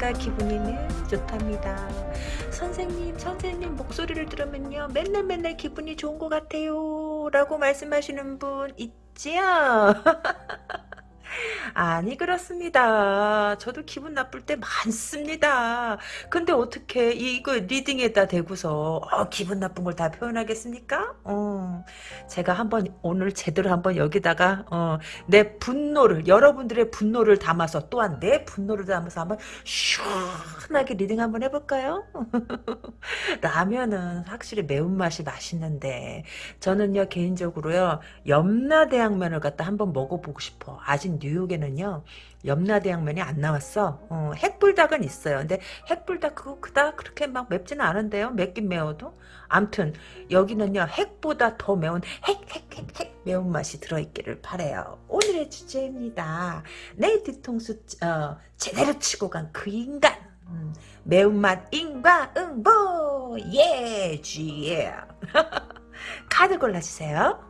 여러분 오늘은 내가 기분이 늘 좋답니다. 선생님 선생님 목소리를 들으면요 맨날 맨날 기분이 좋은 것 같아요 라고 말씀하시는 분 있지요? 아니 그렇습니다. 저도 기분 나쁠 때 많습니다. 근데 어떻게 이거 리딩에다 대고서 어, 기분 나쁜 걸 다 표현하겠습니까? 어, 제가 한번 오늘 제대로 한번 여기다가 어, 내 분노를 여러분들의 분노를 담아서 또한 내 분노를 담아서 한번 시원하게 reading 한번 해볼까요? 라면은 확실히 매운맛이 맛있는데 저는요 개인적으로요 염라대왕면을 갖다 한번 먹어보고 싶어. 아직 뉴욕에는요 염라대왕면이 안 나왔어. 어, 핵불닭은 있어요. 근데 핵불닭 그거 그닥 그렇게 막 맵지는 않은데요. 맵긴 매워도? 암튼 여기는요 핵보다 더 매운 핵핵핵핵 매운맛이 들어있기를 바래요. 오늘의 주제입니다. 내 뒤통수 어, 제대로 치고 간 그 인간. 음, 매운맛 인과응보! 예 쥐예 카드 골라주세요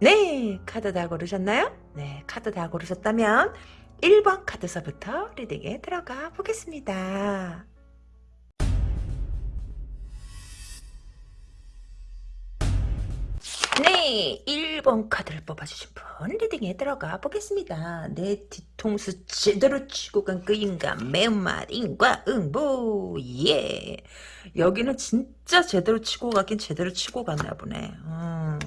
네, 카드 다 고르셨나요? 네, 카드 다 고르셨다면 1번 카드서부터 리딩에 들어가 보겠습니다. 네, 1번 카드를 뽑아주신 분 리딩에 들어가 보겠습니다. 내 뒤통수 제대로 치고 간 그 인간 매운맛 인과 응보 예 여기는 진짜 제대로 치고 가긴 제대로 치고 갔나 보네. 음.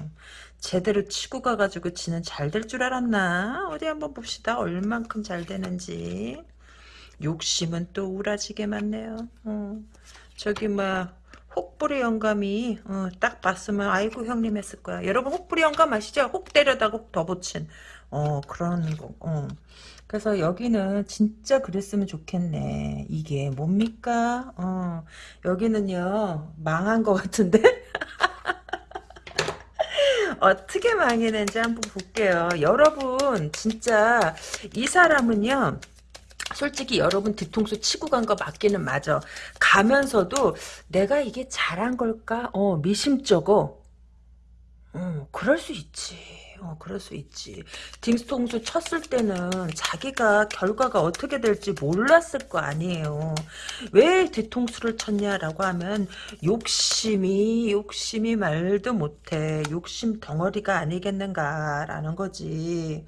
제대로 치고 가가지고 지는 잘 될 줄 알았나? 어디 한번 봅시다. 얼만큼 잘 되는지. 욕심은 또 우라지게 많네요. 어. 저기 막 혹부리 영감이 어, 딱 봤으면 아이고 형님 했을 거야. 여러분 혹부리 영감 아시죠? 혹 때려다 혹더 붙인 어 그런 거. 어. 그래서 여기는 진짜 그랬으면 좋겠네. 이게 뭡니까? 어 여기는요 망한 것 같은데? 어떻게 망했는지 한번 볼게요. 여러분 진짜 이 사람은요. 솔직히 여러분 뒤통수 치고 간 거 맞기는 맞아. 가면서도 내가 이게 잘한 걸까? 어 미심쩍어. 어 그럴 수 있지. 어, 그럴 수 있지. 딩스통수 쳤을 때는 자기가 결과가 어떻게 될지 몰랐을 거 아니에요. 왜 뒤통수를 쳤냐라고 하면 욕심이 욕심이 말도 못해. 욕심 덩어리가 아니겠는가라는 거지.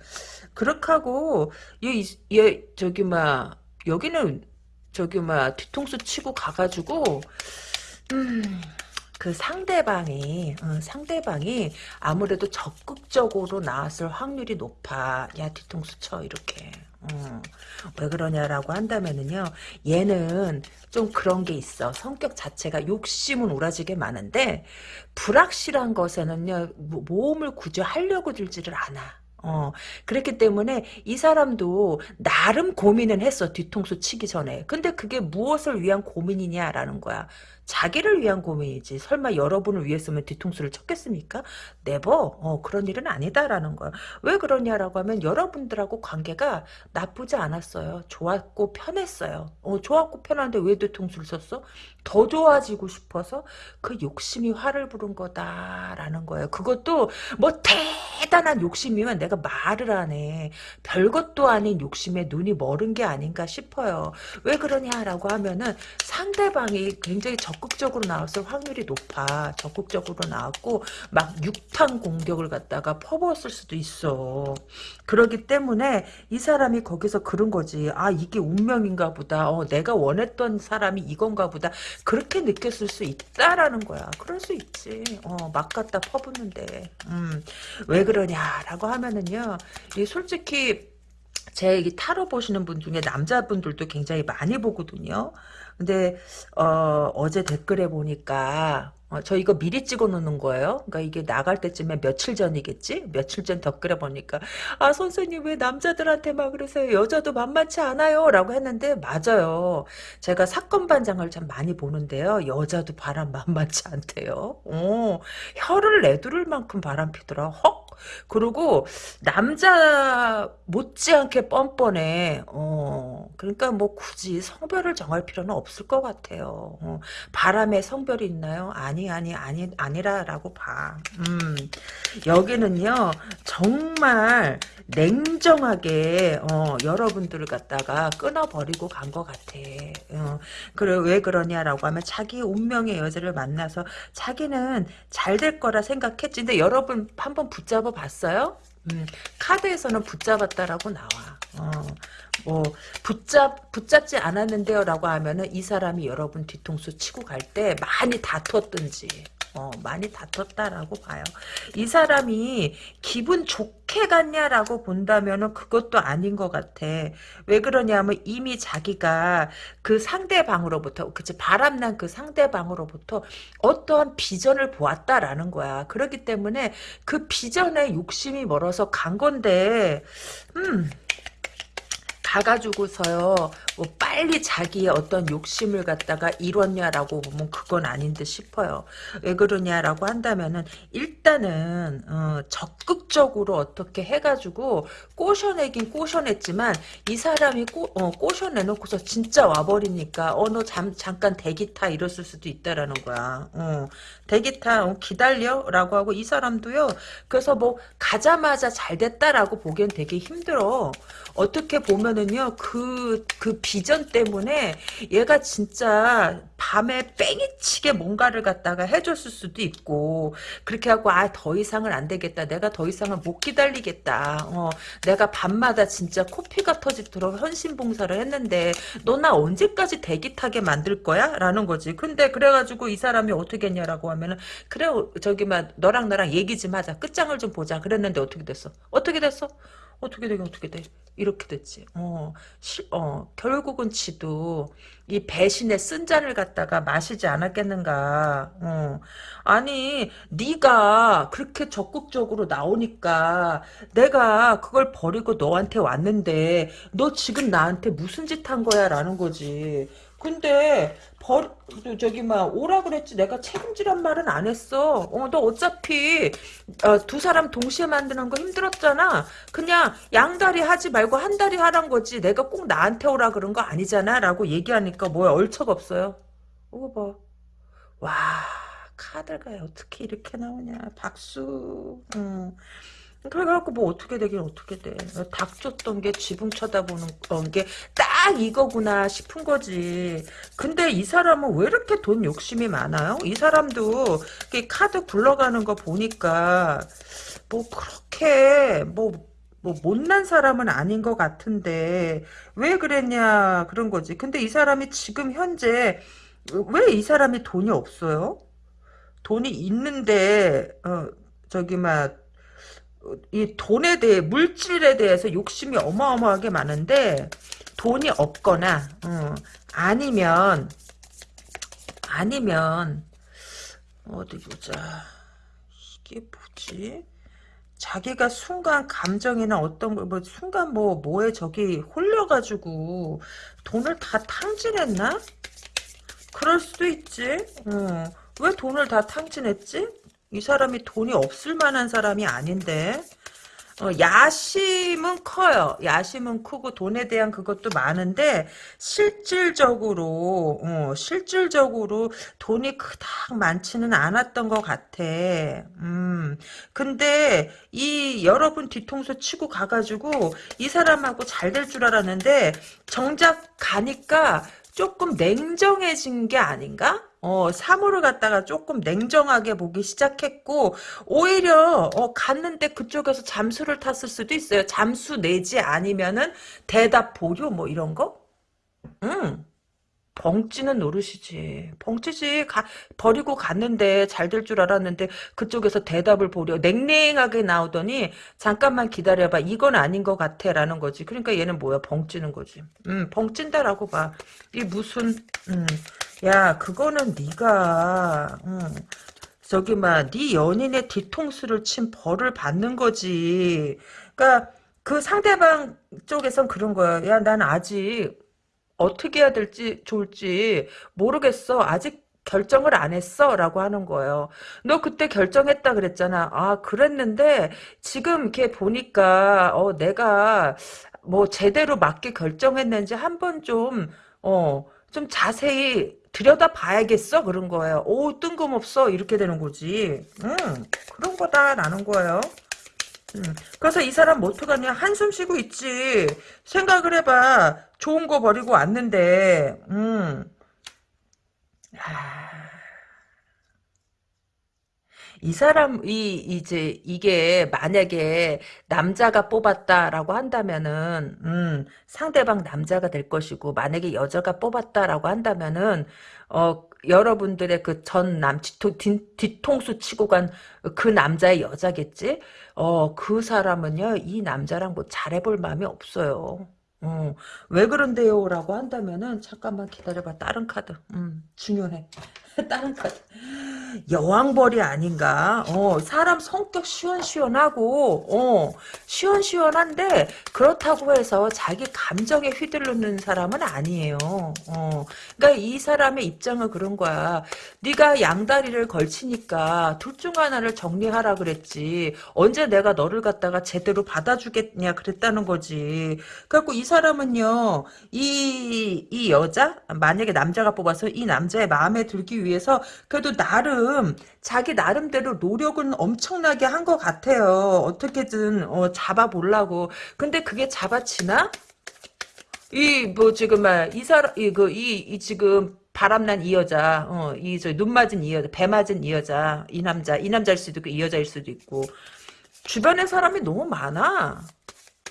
그렇게 하고 얘, 얘 저기 막 여기는 저기 막 뒤통수 치고 가가지고 음... 그 상대방이 어, 상대방이 아무래도 적극적으로 나왔을 확률이 높아. 야 뒤통수 쳐 이렇게. 어, 왜 그러냐라고 한다면은요 얘는 좀 그런 게 있어 성격 자체가 욕심은 오라지게 많은데 불확실한 것에는요 모험을 구조 하려고 들지를 않아 어, 그랬기 때문에 이 사람도 나름 고민은 했어, 뒤통수 치기 전에. 근데 그게 무엇을 위한 고민이냐라는 거야. 자기를 위한 고민이지. 설마 여러분을 위해서면 뒤통수를 쳤겠습니까? 네버. 어, 그런 일은 아니다라는 거야. 왜 그러냐라고 하면 여러분들하고 관계가 나쁘지 않았어요. 좋았고 편했어요. 어, 좋았고 편한데 왜 뒤통수를 쳤어? 더 좋아지고 싶어서 그 욕심이 화를 부른 거다라는 거예요. 그것도 뭐 대단한 욕심이면 내가 말을 하네. 별것도 아닌 욕심에 눈이 멀은 게 아닌가 싶어요. 왜 그러냐라고 하면은 상대방이 굉장히 적극적으로 나왔을 확률이 높아. 적극적으로 나왔고 막 육탄 공격을 갖다가 퍼부었을 수도 있어. 그러기 때문에 이 사람이 거기서 그런 거지. 아 이게 운명인가 보다. 어, 내가 원했던 사람이 이건가 보다. 그렇게 느꼈을 수 있다라는 거야. 그럴 수 있지. 어, 막 갖다 퍼붓는데. 음, 왜 그러냐라고 하면은요. 이 솔직히 제 타로 보시는 분 중에 남자분들도 굉장히 많이 보거든요. 근데 어, 어제 댓글에 보니까 어, 저 이거 미리 찍어 놓는 거예요. 그러니까 이게 나갈 때쯤에 며칠 전이겠지? 며칠 전 댓글에 보니까 아 선생님 왜 남자들한테만 그러세요? 여자도 만만치 않아요. 라고 했는데 맞아요. 제가 사건 반장을 참 많이 보는데요. 여자도 바람 만만치 않대요. 어, 혀를 내두를 만큼 바람 피더라. 헉 그리고 남자 못지않게 뻔뻔해. 어, 그러니까 뭐 굳이 성별을 정할 필요는 없을 것 같아요. 어, 바람에 성별이 있나요? 아니 아니 아니 아니라라고 봐. 음, 여기는요 정말 냉정하게 어, 여러분들을 갖다가 끊어버리고 간 것 같아. 어, 그래 왜 그러냐라고 하면 자기 운명의 여자를 만나서 자기는 잘 될 거라 생각했지. 근데 여러분 한번 붙잡아 봤어요? 음, 카드에서는 붙잡았다라고 나와. 어, 뭐 붙잡 붙잡지 않았는데요라고 하면은 이 사람이 여러분 뒤통수 치고 갈 때 많이 다퉜든지 어, 많이 다퉜다라고 봐요. 이 사람이 기분 좋게 갔냐라고 본다면은 그것도 아닌 것 같아. 왜 그러냐면 이미 자기가 그 상대방으로부터, 그치, 바람난 그 상대방으로부터 어떠한 비전을 보았다라는 거야. 그렇기 때문에 그 비전에 욕심이 멀어서 간 건데, 음, 가가지고서요, 뭐 빨리 자기의 어떤 욕심을 갖다가 이뤘냐라고 보면 그건 아닌 듯 싶어요. 왜 그러냐라고 한다면은 일단은 어, 적극적으로 어떻게 해가지고 꼬셔내긴 꼬셔냈지만 이 사람이 꼬, 어, 꼬셔내놓고서 진짜 와버리니까 어너 잠깐 대기 타 이랬을 수도 있다라는 거야. 어, 대기 타 어, 기다려라고 하고 이 사람도요. 그래서 뭐 가자마자 잘 됐다라고 보기엔 되게 힘들어. 어떻게 보면은요 그그 그 비전 때문에 얘가 진짜 밤에 뺑이치게 뭔가를 갖다가 해줬을 수도 있고 그렇게 하고 아 더 이상은 안 되겠다. 내가 더 이상은 못 기다리겠다. 어 내가 밤마다 진짜 코피가 터지도록 헌신봉사를 했는데 너 나 언제까지 대기 타게 만들 거야? 라는 거지. 근데 그래가지고 이 사람이 어떻게 했냐라고 하면은 그래 저기 막 너랑 나랑 얘기 좀 하자. 끝장을 좀 보자. 그랬는데 어떻게 됐어? 어떻게 됐어 어떻게 되긴 어떻게 돼 이렇게 됐지. 어, 시, 어, 결국은 지도 이 배신의 쓴 잔을 갖다가 마시지 않았겠는가. 어. 아니, 네가 그렇게 적극적으로 나오니까 내가 그걸 버리고 너한테 왔는데 너 지금 나한테 무슨 짓 한 거야? 라는 거지. 근데 버 저기 막 오라 그랬지 내가 책임지란 말은 안 했어. 어 너 어차피 어, 두 사람 동시에 만드는 거 힘들었잖아. 그냥 양다리 하지 말고 한 다리 하란 거지. 내가 꼭 나한테 오라 그런 거 아니잖아라고 얘기하니까 뭐야 얼척 없어요. 이거 봐. 와 카드가 어떻게 이렇게 나오냐. 박수. 음. 그래갖고 뭐 어떻게 되긴 어떻게 돼. 닥쳤던 게 지붕 쳐다보는 게 딱 이거구나 싶은 거지. 근데 이 사람은 왜 이렇게 돈 욕심이 많아요? 이 사람도 카드 굴러가는 거 보니까 뭐 그렇게 뭐, 뭐 못난 사람은 아닌 것 같은데 왜 그랬냐 그런 거지. 근데 이 사람이 지금 현재 왜 이 사람이 돈이 없어요? 돈이 있는데 어 저기 막 이 돈에 대해 물질에 대해서 욕심이 어마어마하게 많은데 돈이 없거나 어, 아니면 아니면 어디 보자 이게 뭐지 자기가 순간 감정이나 어떤 거, 뭐, 순간 뭐, 뭐에 저기 홀려가지고, 돈을 다 탕진했나? 그럴 수도 있지. 어. 왜 돈을 다 탕진했지? 이 사람이 돈이 없을 만한 사람이 아닌데 어, 야심은 커요. 야심은 크고 돈에 대한 그것도 많은데 실질적으로 어, 실질적으로 돈이 그닥 많지는 않았던 것 같아. 음, 근데 이 여러분 뒤통수 치고 가가지고 이 사람하고 잘 될 줄 알았는데 정작 가니까 조금 냉정해진 게 아닌가? 어, 사물을 갖다가 조금 냉정하게 보기 시작했고, 오히려, 어, 갔는데 그쪽에서 잠수를 탔을 수도 있어요. 잠수 내지 아니면은 대답 보류 뭐 이런 거? 응. 벙찌는 노릇이지. 벙찌지. 가, 버리고 갔는데 잘 될 줄 알았는데 그쪽에서 대답을 보려 냉랭하게 나오더니 잠깐만 기다려봐. 이건 아닌 것 같아. 라는 거지. 그러니까 얘는 뭐야? 벙찌는 거지. 음, 벙찐다라고 봐. 이 무슨 음, 야 그거는 네가 음, 저기 막네 연인의 뒤통수를 친 벌을 받는 거지. 그러니까 그 상대방 쪽에선 그런 거야. 야, 난 아직 어떻게 해야 될지 좋을지 모르겠어. 아직 결정을 안 했어? 라고 하는 거예요. 너 그때 결정했다 그랬잖아. 아, 그랬는데, 지금 이렇게 보니까, 어, 내가, 뭐, 제대로 맞게 결정했는지 한번 좀, 어, 좀 자세히 들여다 봐야겠어? 그런 거예요. 오, 뜬금없어. 이렇게 되는 거지. 음, 그런 거다라는 거예요. 음, 그래서 이 사람 뭐 어떡하냐. 한숨 쉬고 있지. 생각을 해봐. 좋은 거 버리고 왔는데, 음. 아, 이 사람이 이제 이게 만약에 남자가 뽑았다라고 한다면은 음, 상대방 남자가 될 것이고 만약에 여자가 뽑았다라고 한다면은 어 여러분들의 그 전 남 뒤통수 치고 간 그 남자의 여자겠지? 어 그 사람은요 이 남자랑 뭐 잘해볼 마음이 없어요. 어, 왜 그런데요? 라고 한다면은 잠깐만 기다려봐 다른 카드 음 중요해 다른 카드 여왕벌이 아닌가? 어, 사람 성격 시원시원하고, 어, 시원시원한데, 그렇다고 해서 자기 감정에 휘둘르는 사람은 아니에요. 어, 그러니까 이 사람의 입장은 그런 거야. 네가 양다리를 걸치니까 둘 중 하나를 정리하라 그랬지. 언제 내가 너를 갖다가 제대로 받아주겠냐 그랬다는 거지. 그래갖고 이 사람은요, 이, 이 여자? 만약에 남자가 뽑아서 이 남자의 마음에 들기 위해서 그래도 나름 자기 나름대로 노력은 엄청나게 한 것 같아요. 어떻게든 어, 잡아보려고. 근데 그게 잡아치나? 이 뭐 지금 말이 사람 이그 이 이 지금 바람난 이 여자, 어, 이 저 눈 맞은 이 여자, 배 맞은 이 여자, 이 남자, 이 남자일 수도 있고 이 여자일 수도 있고 주변에 사람이 너무 많아.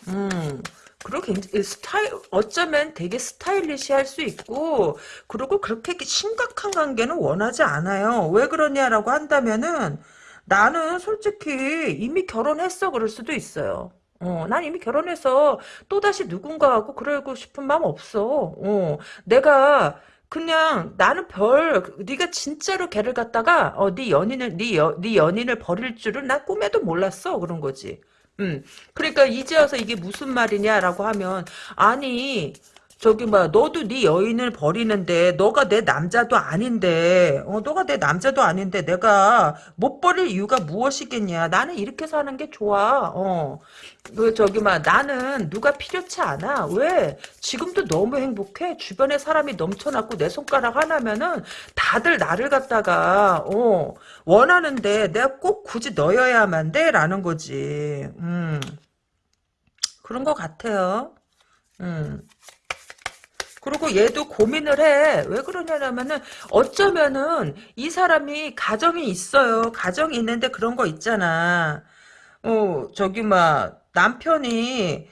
음. 그리고 스타일 어쩌면 되게 스타일리시할 수 있고 그리고 그렇게 심각한 관계는 원하지 않아요. 왜 그러냐라고 한다면은 나는 솔직히 이미 결혼했어 그럴 수도 있어요. 어, 난 이미 결혼해서 또다시 누군가하고 그러고 싶은 마음 없어. 어, 내가 그냥 나는 별 네가 진짜로 걔를 갖다가 어, 네 연인을 네, 여, 네 연인을 버릴 줄은 난 꿈에도 몰랐어 그런 거지. 음. 그러니까 이제 와서 이게 무슨 말이냐라고 하면 아니 저기 뭐야 너도 네 여인을 버리는데 너가 내 남자도 아닌데 어 너가 내 남자도 아닌데 내가 못 버릴 이유가 무엇이겠냐? 나는 이렇게 사는 게 좋아. 어그 저기 막 나는 누가 필요치 않아. 왜? 지금도 너무 행복해. 주변에 사람이 넘쳐났고 내 손가락 하나면은 다들 나를 갖다가 어 원하는데 내가 꼭 굳이 너여야만 돼라는 거지. 음. 그런 것 같아요. 음 그리고 얘도 고민을 해. 왜 그러냐면은 어쩌면은 이 사람이 가정이 있어요. 가정이 있는데 그런 거 있잖아. 어, 저기 막 남편이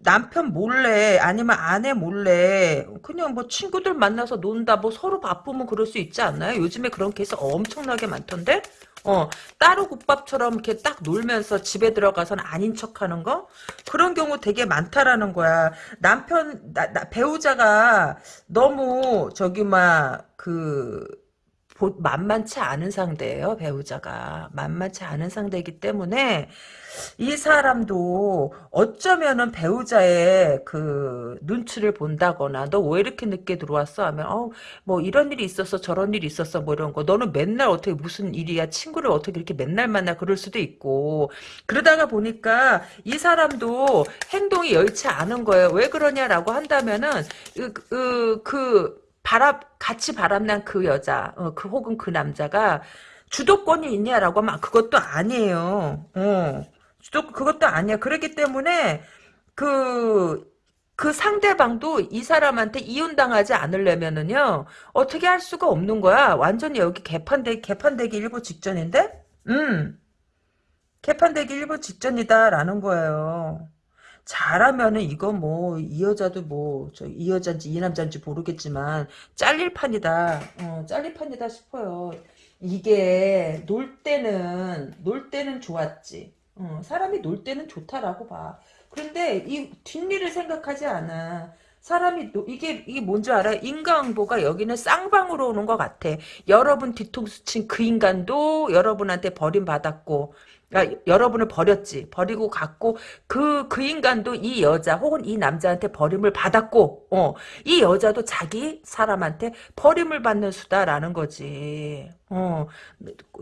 남편 몰래 아니면 아내 몰래 그냥 뭐 친구들 만나서 논다 뭐 서로 바쁘면 그럴 수 있지 않나요? 요즘에 그런 케이스 엄청나게 많던데? 어, 따로 국밥처럼 이렇게 딱 놀면서 집에 들어가서는 아닌 척 하는 거? 그런 경우 되게 많다라는 거야. 남편, 나, 나, 배우자가 너무, 저기, 막, 그, 만만치 않은 상대예요 배우자가. 만만치 않은 상대이기 때문에 이 사람도 어쩌면은 배우자의 그 눈치를 본다거나 너 왜 이렇게 늦게 들어왔어? 하면 어 뭐 이런 일이 있었어 저런 일이 있었어. 뭐 이런 거 너는 맨날 어떻게 무슨 일이야? 친구를 어떻게 이렇게 맨날 만나? 그럴 수도 있고. 그러다가 보니까 이 사람도 행동이 여의치 않은 거예요 왜 그러냐라고 한다면은 그, 그, 그 바람 같이 바람난 그 여자, 어, 그 혹은 그 남자가 주도권이 있냐라고 하면 그것도 아니에요. 어. 주도 그것도 아니야. 그렇기 때문에 그, 그 상대방도 이 사람한테 이혼당하지 않으려면은요, 어떻게 할 수가 없는 거야. 완전히 여기 개판되, 개판되기 일부 직전인데? 음. 개판되기 일부 직전이다라는 거예요. 잘하면은 이거 뭐 이 여자도 뭐 저 이 여자인지 이 남자인지 모르겠지만 잘릴 판이다. 어, 잘릴 판이다 싶어요. 이게 놀 때는 놀 때는 좋았지. 어, 사람이 놀 때는 좋다라고 봐. 그런데 이 뒷일을 생각하지 않아. 사람이 이게 이게 뭔지 알아요? 인과응보가 여기는 쌍방으로 오는 것 같아. 여러분 뒤통수 친 그 인간도 여러분한테 버림받았고 그러니까 여러분을 버렸지. 버리고 갔고 그그 인간도 이 여자 혹은 이 남자한테 버림을 받았고 어, 이 여자도 자기 사람한테 버림을 받는 수다라는 거지. 어,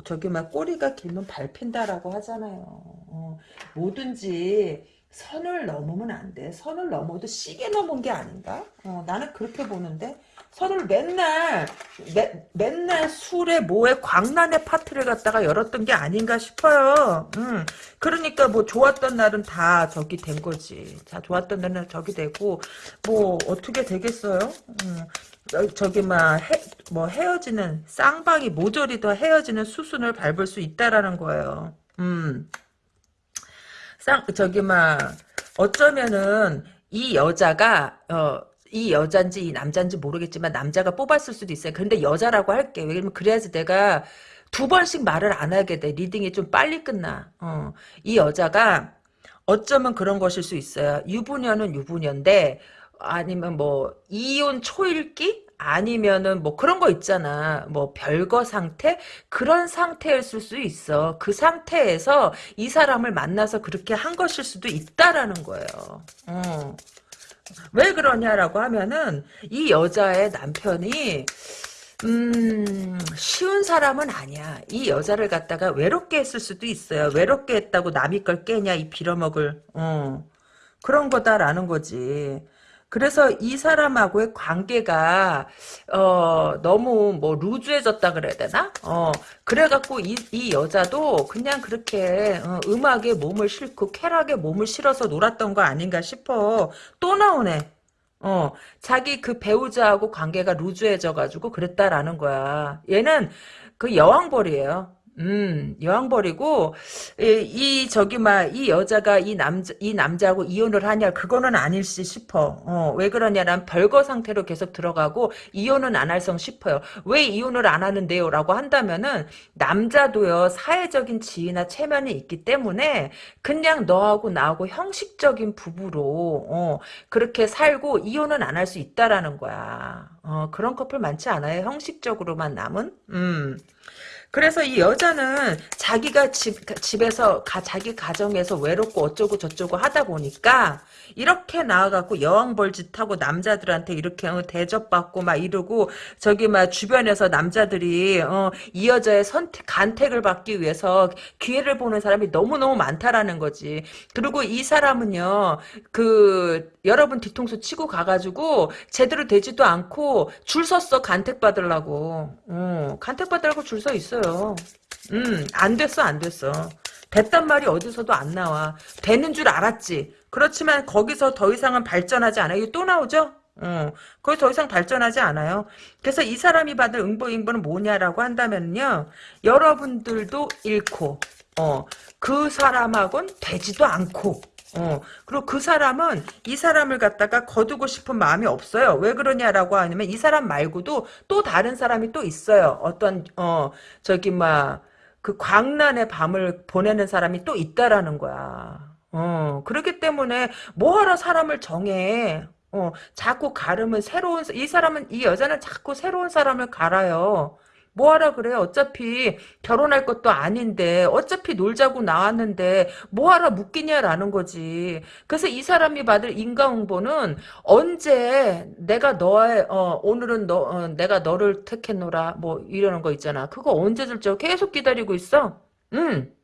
저기 막 꼬리가 길면 밟힌다라고 하잖아요. 어, 뭐든지 선을 넘으면 안 돼. 선을 넘어도 시계 넘은 게 아닌가? 어, 나는 그렇게 보는데 선을 맨날 매, 맨날 술에 뭐에 광란의 파트를 갖다가 열었던 게 아닌가 싶어요. 음, 그러니까 뭐 좋았던 날은 다 저기 된 거지. 다 좋았던 날은 저기 되고 뭐 어떻게 되겠어요? 음, 저 기 막뭐 헤어지는 쌍방이 모조리 더 헤어지는 수순을 밟을 수 있다라는 거예요. 음. 쌍 저기 막 어쩌면은 이 여자가 어, 이 여잔지 이 남잔지 모르겠지만 남자가 뽑았을 수도 있어요. 근데 여자라고 할게. 왜냐면 그래야지 내가 두 번씩 말을 안 하게 돼. reading이 좀 빨리 끝나. 어. 이 여자가 어쩌면 그런 것일 수 있어요. 유부녀는 유부녀인데 아니면 뭐 이혼 초읽기 아니면은 뭐 그런 거 있잖아. 뭐 별거 상태? 그런 상태였을 수 있어. 그 상태에서 이 사람을 만나서 그렇게 한 것일 수도 있다라는 거예요. 어. 왜 그러냐라고 하면은 이 여자의 남편이 음, 쉬운 사람은 아니야. 이 여자를 갖다가 외롭게 했을 수도 있어요. 외롭게 했다고 남이 걸 깨냐, 이 빌어먹을. 어. 그런 거다라는 거지. 그래서 이 사람하고의 관계가 어 너무 뭐 루즈해졌다 그래야 되나? 어 그래갖고 이, 이 여자도 그냥 그렇게 어, 음악에 몸을 싣고 쾌락에 몸을 실어서 놀았던 거 아닌가 싶어. 또 나오네. 어 자기 그 배우자하고 관계가 루즈해져가지고 그랬다라는 거야. 얘는 그 여왕벌이에요. 음, 여왕벌이고, 이, 이 저기, 막, 이 여자가 이 남자, 이 남자하고 이혼을 하냐, 그거는 아닐지 싶어. 어, 왜 그러냐면, 별거 상태로 계속 들어가고, 이혼은 안 할성 싶어요. 왜 이혼을 안 하는데요? 라고 한다면은, 남자도요, 사회적인 지위나 체면이 있기 때문에, 그냥 너하고 나하고 형식적인 부부로, 어, 그렇게 살고, 이혼은 안 할 수 있다라는 거야. 어, 그런 커플 많지 않아요? 형식적으로만 남은? 음. 그래서 이 여자는 자기가 집, 집에서 가, 자기 가정에서 외롭고 어쩌고 저쩌고 하다 보니까 이렇게 나와갖고 여왕벌짓하고 남자들한테 이렇게 어, 대접받고 막 이러고 저기 막 주변에서 남자들이 어, 이 여자의 선택 간택을 받기 위해서 기회를 보는 사람이 너무너무 많다라는 거지. 그리고 이 사람은요 그 여러분 뒤통수 치고 가가지고 제대로 되지도 않고 줄 섰어 간택 받으려고. 어, 간택 받으려고 줄 서 있어요. 됐어요. 음, 안 됐어, 안 됐어. 됐단 말이 어디서도 안 나와. 되는 줄 알았지. 그렇지만 거기서 더 이상은 발전하지 않아요. 이거 또 나오죠? 어, 거기 더 이상 발전하지 않아요. 그래서 이 사람이 받을 응보응보는 뭐냐라고 한다면요. 여러분들도 잃고, 어, 그 사람하고는 되지도 않고, 어, 그리고 그 사람은 이 사람을 갖다가 거두고 싶은 마음이 없어요. 왜 그러냐라고 하면 이 사람 말고도 또 다른 사람이 또 있어요. 어떤, 어, 저기, 막, 그 광란의 밤을 보내는 사람이 또 있다라는 거야. 어, 그렇기 때문에 뭐하러 사람을 정해. 어, 자꾸 가르면 새로운, 이 사람은, 이 여자는 자꾸 새로운 사람을 갈아요. 뭐하라 그래? 어차피 결혼할 것도 아닌데 어차피 놀자고 나왔는데 뭐하라 묻기냐라는 거지. 그래서 이 사람이 받을 인과응보는 언제 내가 너의 어, 오늘은 너 어, 내가 너를 택했노라 뭐 이러는 거 있잖아. 그거 언제 줄지 계속 기다리고 있어? 응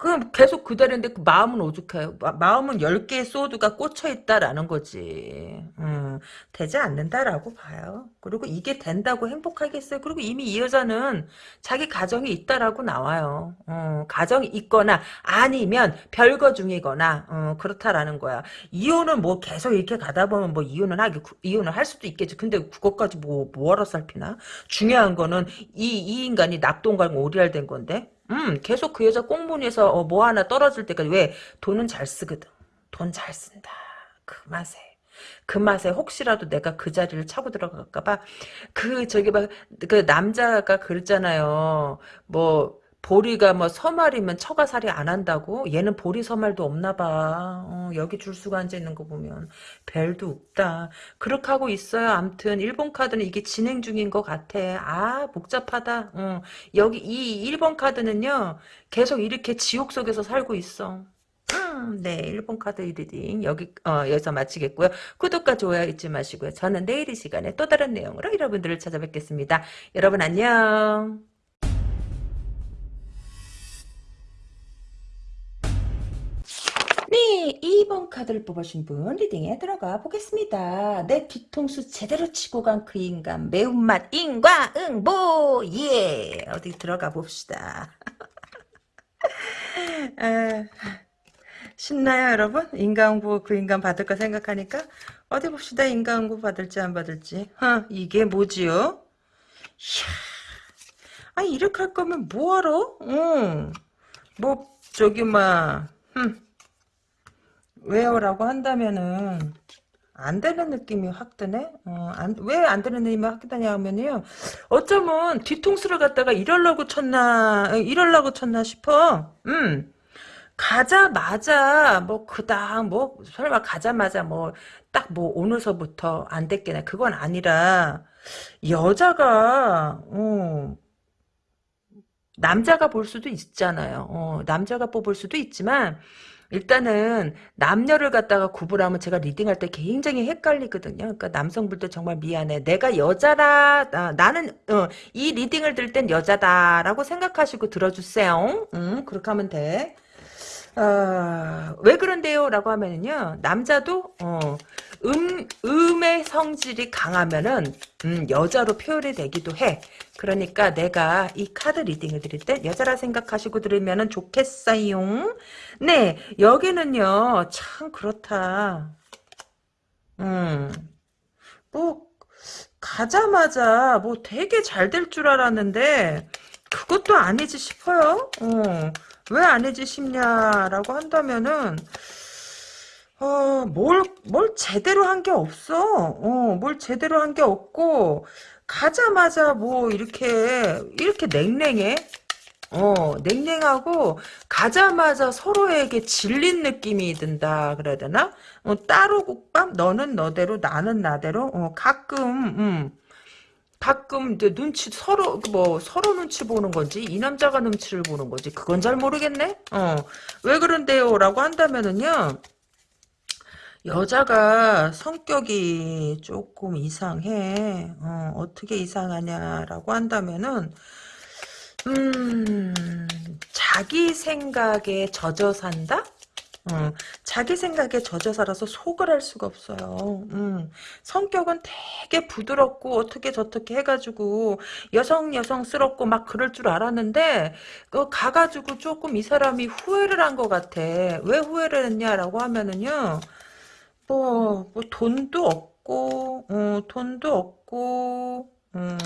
그럼 계속 그대로인데 그 마음은 오죽해요. 마 음은 10개의 소드가 꽂혀있다라는 거지. 음, 되지 않는다라고 봐요. 그리고 이게 된다고 행복하겠어요. 그리고 이미 이 여자는 자기 가정이 있다라고 나와요. 어, 가정이 있거나 아니면 별거 중이거나 어, 그렇다라는 거야. 이혼은 뭐 계속 이렇게 가다 보면 뭐 이혼은 하기 이혼을 할 수도 있겠지. 근데 그것까지 뭐 뭐하러 살피나? 중요한 거는 이, 이 인간이 낙동강 오리알 된 건데 음, 계속 그 여자 꽁무니에서 어, 뭐 하나 떨어질 때까지 왜 돈은 잘 쓰거든. 돈 잘 쓴다. 그 맛에. 그 맛에 혹시라도 내가 그 자리를 차고 들어갈까봐 그 저기 막 그 남자가 그랬잖아요. 뭐 보리가 뭐 서말이면 처가살이 안 한다고? 얘는 보리 서말도 없나 봐. 어, 여기 줄수가 앉아 있는 거 보면 별도 없다. 그렇게 하고 있어요. 암튼 일본 카드는 이게 진행 중인 것 같아. 아 복잡하다. 어, 여기 이 1번 카드는요. 계속 이렇게 지옥 속에서 살고 있어. 음, 네, 1번 카드 reading 여기 어, 여기서 마치겠고요. 구독과 좋아요 잊지 마시고요. 저는 내일 이 시간에 또 다른 내용으로 여러분들을 찾아뵙겠습니다. 여러분 안녕. 네, 2번 카드를 뽑으신 분 reading에 들어가 보겠습니다. 내 뒤통수 제대로 치고 간 그 인간 매운맛 인과응보 예 어디 들어가 봅시다. 아, 신나요 여러분? 인과응보 그 인간 받을까 생각하니까 어디 봅시다 인과응보 받을지 안 받을지 어, 이게 뭐지요? 이야, 아 이렇게 할 거면 뭐하러? 응. 뭐 저기 막 흠. 왜요 라고 한다면은 안 되는 느낌이 확 드네. 어, 왜안 되는 느낌이 확 드냐 하면요. 어쩌면 뒤통수를 갖다가 이럴라고 쳤나, 이럴라고 쳤나 싶어. 음. 가자마자 뭐 그당 뭐 설마 가자마자 뭐 딱 뭐 오늘서부터 안 됐겠네. 그건 아니라 여자가 어, 남자가 볼 수도 있잖아요. 어, 남자가 뽑을 수도 있지만 일단은 남녀를 갖다가 구분하면 제가 리딩할 때 굉장히 헷갈리거든요. 그러니까 남성분들 정말 미안해. 내가 여자라 아, 나는 어, 이 리딩을 들 땐 여자다라고 생각하시고 들어주세요. 음, 그렇게 하면 돼. 어, 왜 그런데요? 라고 하면은요, 남자도, 어, 음, 음의 성질이 강하면은, 음, 여자로 표현이 되기도 해. 그러니까 내가 이 카드 리딩을 드릴 때 여자라 생각하시고 들으면은 좋겠어요. 네, 여기는요, 참 그렇다. 음, 뭐, 가자마자 뭐 되게 잘 될 줄 알았는데, 그것도 아니지 싶어요. 어. 왜 아니지 싶냐라고 한다면은 어, 뭘, 뭘 제대로 한 게 없어. 어, 뭘 제대로 한 게 없고, 가자마자 뭐, 이렇게, 이렇게 냉랭해. 어, 냉랭하고, 가자마자 서로에게 질린 느낌이 든다, 그래야 되나? 어, 따로 국밥, 너는 너대로, 나는 나대로, 어, 가끔, 음, 가끔 이제 눈치 서로 뭐 서로 눈치 보는 건지 이 남자가 눈치를 보는 건지 그건 잘 모르겠네. 어. 왜 그런데요라고 한다면은요. 여자가 성격이 조금 이상해. 어, 어떻게 이상하냐라고 한다면은 음, 자기 생각에 젖어 산다? 어, 자기 생각에 젖어 살아서 속을 할 수가 없어요. 음, 성격은 되게 부드럽고 어떻게 저떻게 해가지고 여성 여성스럽고 막 그럴 줄 알았는데 그 가가지고 조금 이 사람이 후회를 한 것 같아. 왜 후회를 했냐라고 하면은요. 뭐, 뭐 돈도 없고 어, 돈도 없고 어,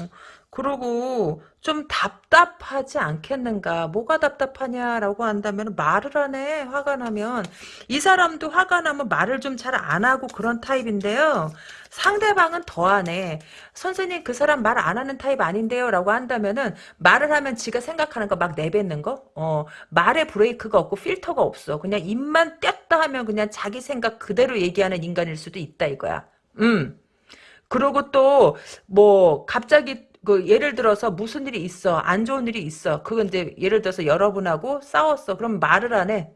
그러고 좀 답답하지 않겠는가? 뭐가 답답하냐라고 한다면 말을 하네 화가 나면. 이 사람도 화가 나면 말을 좀 잘 안 하고 그런 타입인데요. 상대방은 더하네 선생님 그 사람 말 안 하는 타입 아닌데요 라고 한다면은 말을 하면 지가 생각하는 거 막 내뱉는 거? 어, 말에 브레이크가 없고 필터가 없어. 그냥 입만 뗐다 하면 그냥 자기 생각 그대로 얘기하는 인간일 수도 있다 이거야. 음. 그리고 또 뭐 갑자기 그 예를 들어서 무슨 일이 있어 안 좋은 일이 있어 그건 이제 예를 들어서 여러분하고 싸웠어 그럼 말을 안 해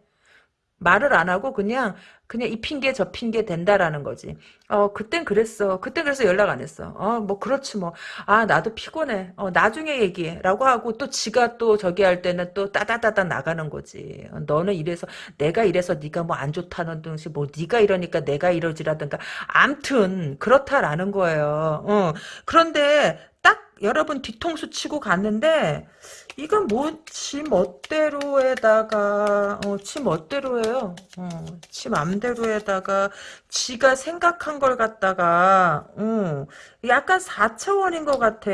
말을 안 하고 그냥 그냥 이 핑계 저 핑계 된다라는 거지. 어 그땐 그랬어. 그땐 그래서 연락 안 했어. 어 뭐 그렇지 뭐. 아 나도 피곤해. 어 나중에 얘기해라고 하고 또 지가 또 저기 할 때는 또 따다다다 나가는 거지. 어, 너는 이래서 내가 이래서 네가 뭐 안 좋다는 둥시 뭐 네가 이러니까 내가 이러지라든가. 암튼 그렇다라는 거예요. 어 그런데 딱 여러분 뒤통수 치고 갔는데 이건 뭐, 지 멋대로에다가, 어, 지 멋대로예요. 어, 지 맘대로에다가, 지가 생각한 걸 갖다가, 어, 약간 4차원인 것 같아.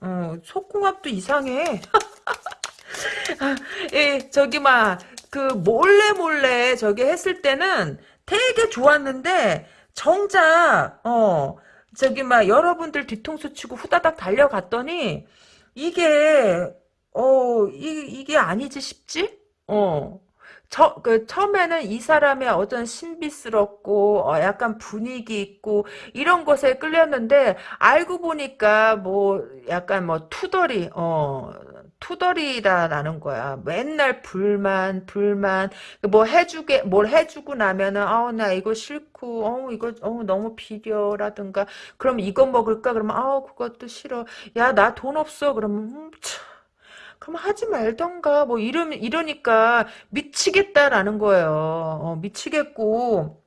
어, 속궁합도 이상해. 아, 예, 저기, 막, 그, 몰래 몰래 저기 했을 때는 되게 좋았는데, 정작, 어, 저기, 막, 여러분들 뒤통수 치고 후다닥 달려갔더니, 이게 어, 이, 이게 아니지 싶지? 어. 저, 그, 처음에는 이 사람의 어떤 신비스럽고, 어, 약간 분위기 있고, 이런 것에 끌렸는데, 알고 보니까, 뭐, 약간 뭐, 투덜이, 어, 투덜이다라는 거야. 맨날 불만, 불만, 뭐 해주게, 뭘 해주고 나면은, 아, 나 이거 싫고, 어, 이거, 어, 너무 비려라든가, 그럼 이거 먹을까? 그러면, 아, 그것도 싫어. 야, 나 돈 없어. 그러면, 음, 참. 그럼 하지 말던가 뭐 이러 이러니까 미치겠다라는 거예요. 어, 미치겠고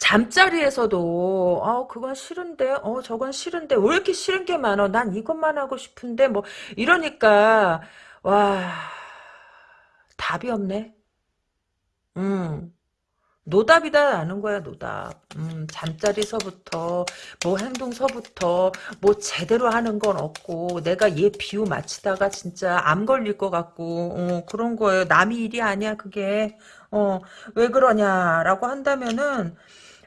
잠자리에서도 어 그건 싫은데 어 저건 싫은데 왜 이렇게 싫은 게 많어? 난 이것만 하고 싶은데 뭐 이러니까 와 답이 없네. 음. 노답이다라는 거야, 노답. 음, 잠자리서부터, 뭐 행동서부터, 뭐 제대로 하는 건 없고, 내가 얘 비유 맞히다가 진짜 암 걸릴 것 같고, 어, 그런 거예요. 남의 일이 아니야, 그게. 어, 왜 그러냐라고 한다면은,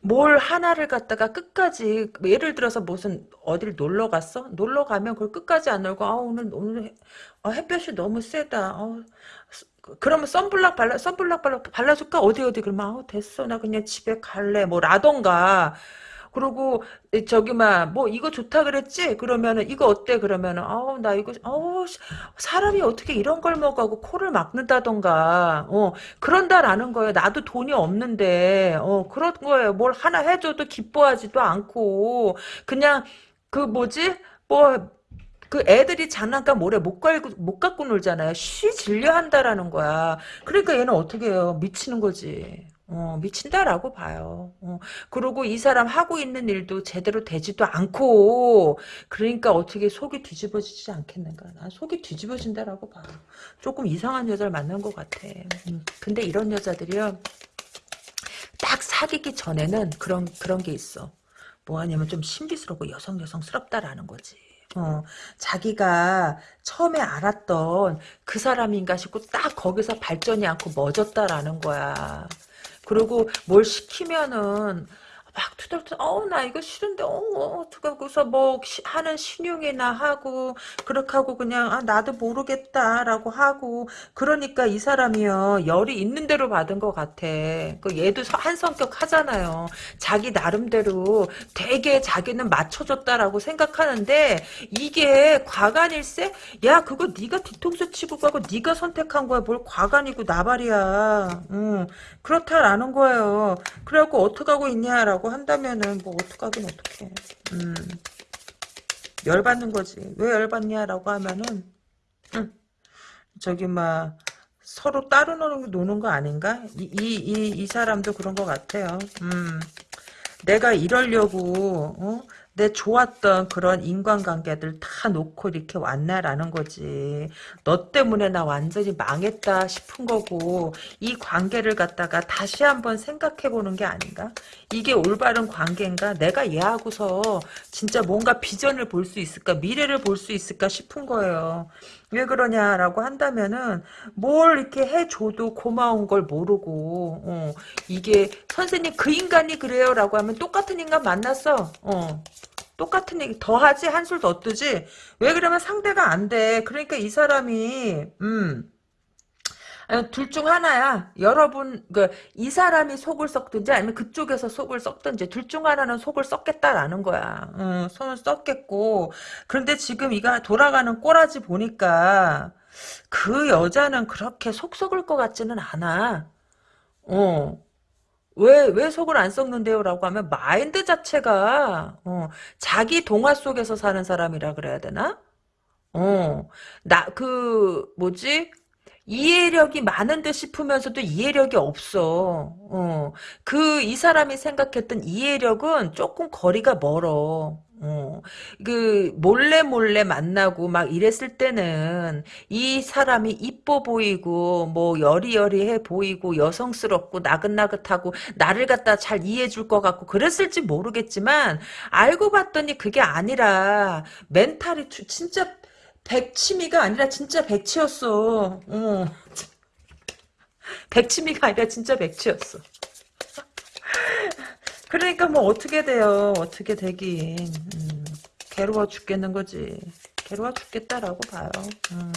뭘 하나를 갖다가 끝까지 예를 들어서 무슨 어딜 놀러 갔어? 놀러 가면 그걸 끝까지 안 놀고 아 오늘 오늘 해- 아, 햇볕이 너무 세다. 어, 그러면 선블락 발라 선블락 발라 발라줄까? 어디 어디? 그러면 아우 됐어. 나 그냥 집에 갈래. 뭐 라던가. 그리고 저기 막뭐 이거 좋다 그랬지? 그러면은 이거 어때? 그러면은 아우 나 이거 씨, 사람이 어떻게 이런 걸 먹어하고 코를 막는다던가. 어 그런다라는 거예요. 나도 돈이 없는데. 어 그런 거예요. 뭘 하나 해줘도 기뻐하지도 않고. 그냥 그 뭐지? 뭐 그 애들이 장난감 모래 못 갈고 못 갖고 놀잖아요. 쉬 질려 한다라는 거야. 그러니까 얘는 어떻게 해요? 미치는 거지. 어, 미친다라고 봐요. 어, 그리고 이 사람 하고 있는 일도 제대로 되지도 않고, 그러니까 어떻게 속이 뒤집어지지 않겠는가. 난 속이 뒤집어진다라고 봐. 조금 이상한 여자를 만난 것 같아. 음, 근데 이런 여자들이요, 딱 사귀기 전에는 그런, 그런 게 있어. 뭐 하냐면 좀 신비스럽고 여성 여성스럽다라는 거지. 어, 자기가 처음에 알았던 그 사람인가 싶고 딱 거기서 발전이 않고 멎었다라는 거야. 그리고 뭘 시키면은 막 투덜투덜 어우 나 이거 싫은데 어우 어떡하고서 뭐 시- 하는 신용이나 하고 그렇게 하고 그냥 아 나도 모르겠다라고 하고 그러니까 이 사람이요 열이 있는 대로 받은 것 같아. 그 얘도 서- 한 성격 하잖아요. 자기 나름대로 되게 자기는 맞춰줬다라고 생각하는데 이게 과간일세? 야 그거 네가 뒤통수 치고 가고 네가 선택한 거야. 뭘 과간이고 나발이야. 응. 그렇다라는 거예요. 그래갖고 어떡하고 있냐라고 한다면은 뭐 어떡하긴 어떡해. 음. 열받는 거지. 왜 열받냐 라고 하면은 음, 저기 막 서로 따로 노는, 노는 거 아닌가? 이, 이, 이, 이 사람도 그런 것 같아요. 음. 내가 이러려고 어? 내 좋았던 그런 인간관계들 다 놓고 이렇게 왔나라는 거지. 너 때문에 나 완전히 망했다 싶은 거고 이 관계를 갖다가 다시 한번 생각해 보는 게 아닌가? 이게 올바른 관계인가? 내가 얘하고서 진짜 뭔가 비전을 볼 수 있을까? 미래를 볼 수 있을까 싶은 거예요. 왜 그러냐라고 한다면은 뭘 이렇게 해줘도 고마운 걸 모르고 어, 이게 선생님 그 인간이 그래요라고 하면 똑같은 인간 만났어. 어. 똑같은 얘기 더 하지 한술 더 뜨지 왜 그러면 상대가 안 돼 그러니까 이 사람이 음 둘 중 하나야. 여러분, 그, 이 사람이 속을 썩든지 아니면 그쪽에서 속을 썩든지 둘 중 하나는 속을 썩겠다라는 거야. 응, 손을 썩겠고. 그런데 지금 이가 돌아가는 꼬라지 보니까 그 여자는 그렇게 속 썩을 것 같지는 않아. 어. 왜, 왜 속을 안 썩는데요? 라고 하면 마인드 자체가, 어, 자기 동화 속에서 사는 사람이라 그래야 되나? 어, 나, 그, 뭐지? 이해력이 많은 듯 싶으면서도 이해력이 없어. 어. 그, 이 사람이 생각했던 이해력은 조금 거리가 멀어. 어. 그, 몰래 몰래 만나고 막 이랬을 때는 이 사람이 이뻐 보이고, 뭐, 여리여리해 보이고, 여성스럽고, 나긋나긋하고, 나를 갖다 잘 이해해 줄 것 같고, 그랬을지 모르겠지만, 알고 봤더니 그게 아니라, 멘탈이 주- 진짜 백치미가 아니라 진짜 백치였어. 어. 백치미가 아니라 진짜 백치였어. 그러니까 뭐 어떻게 돼요. 어떻게 되긴. 음, 괴로워 죽겠는 거지. 괴로워 죽겠다라고 봐요. 음.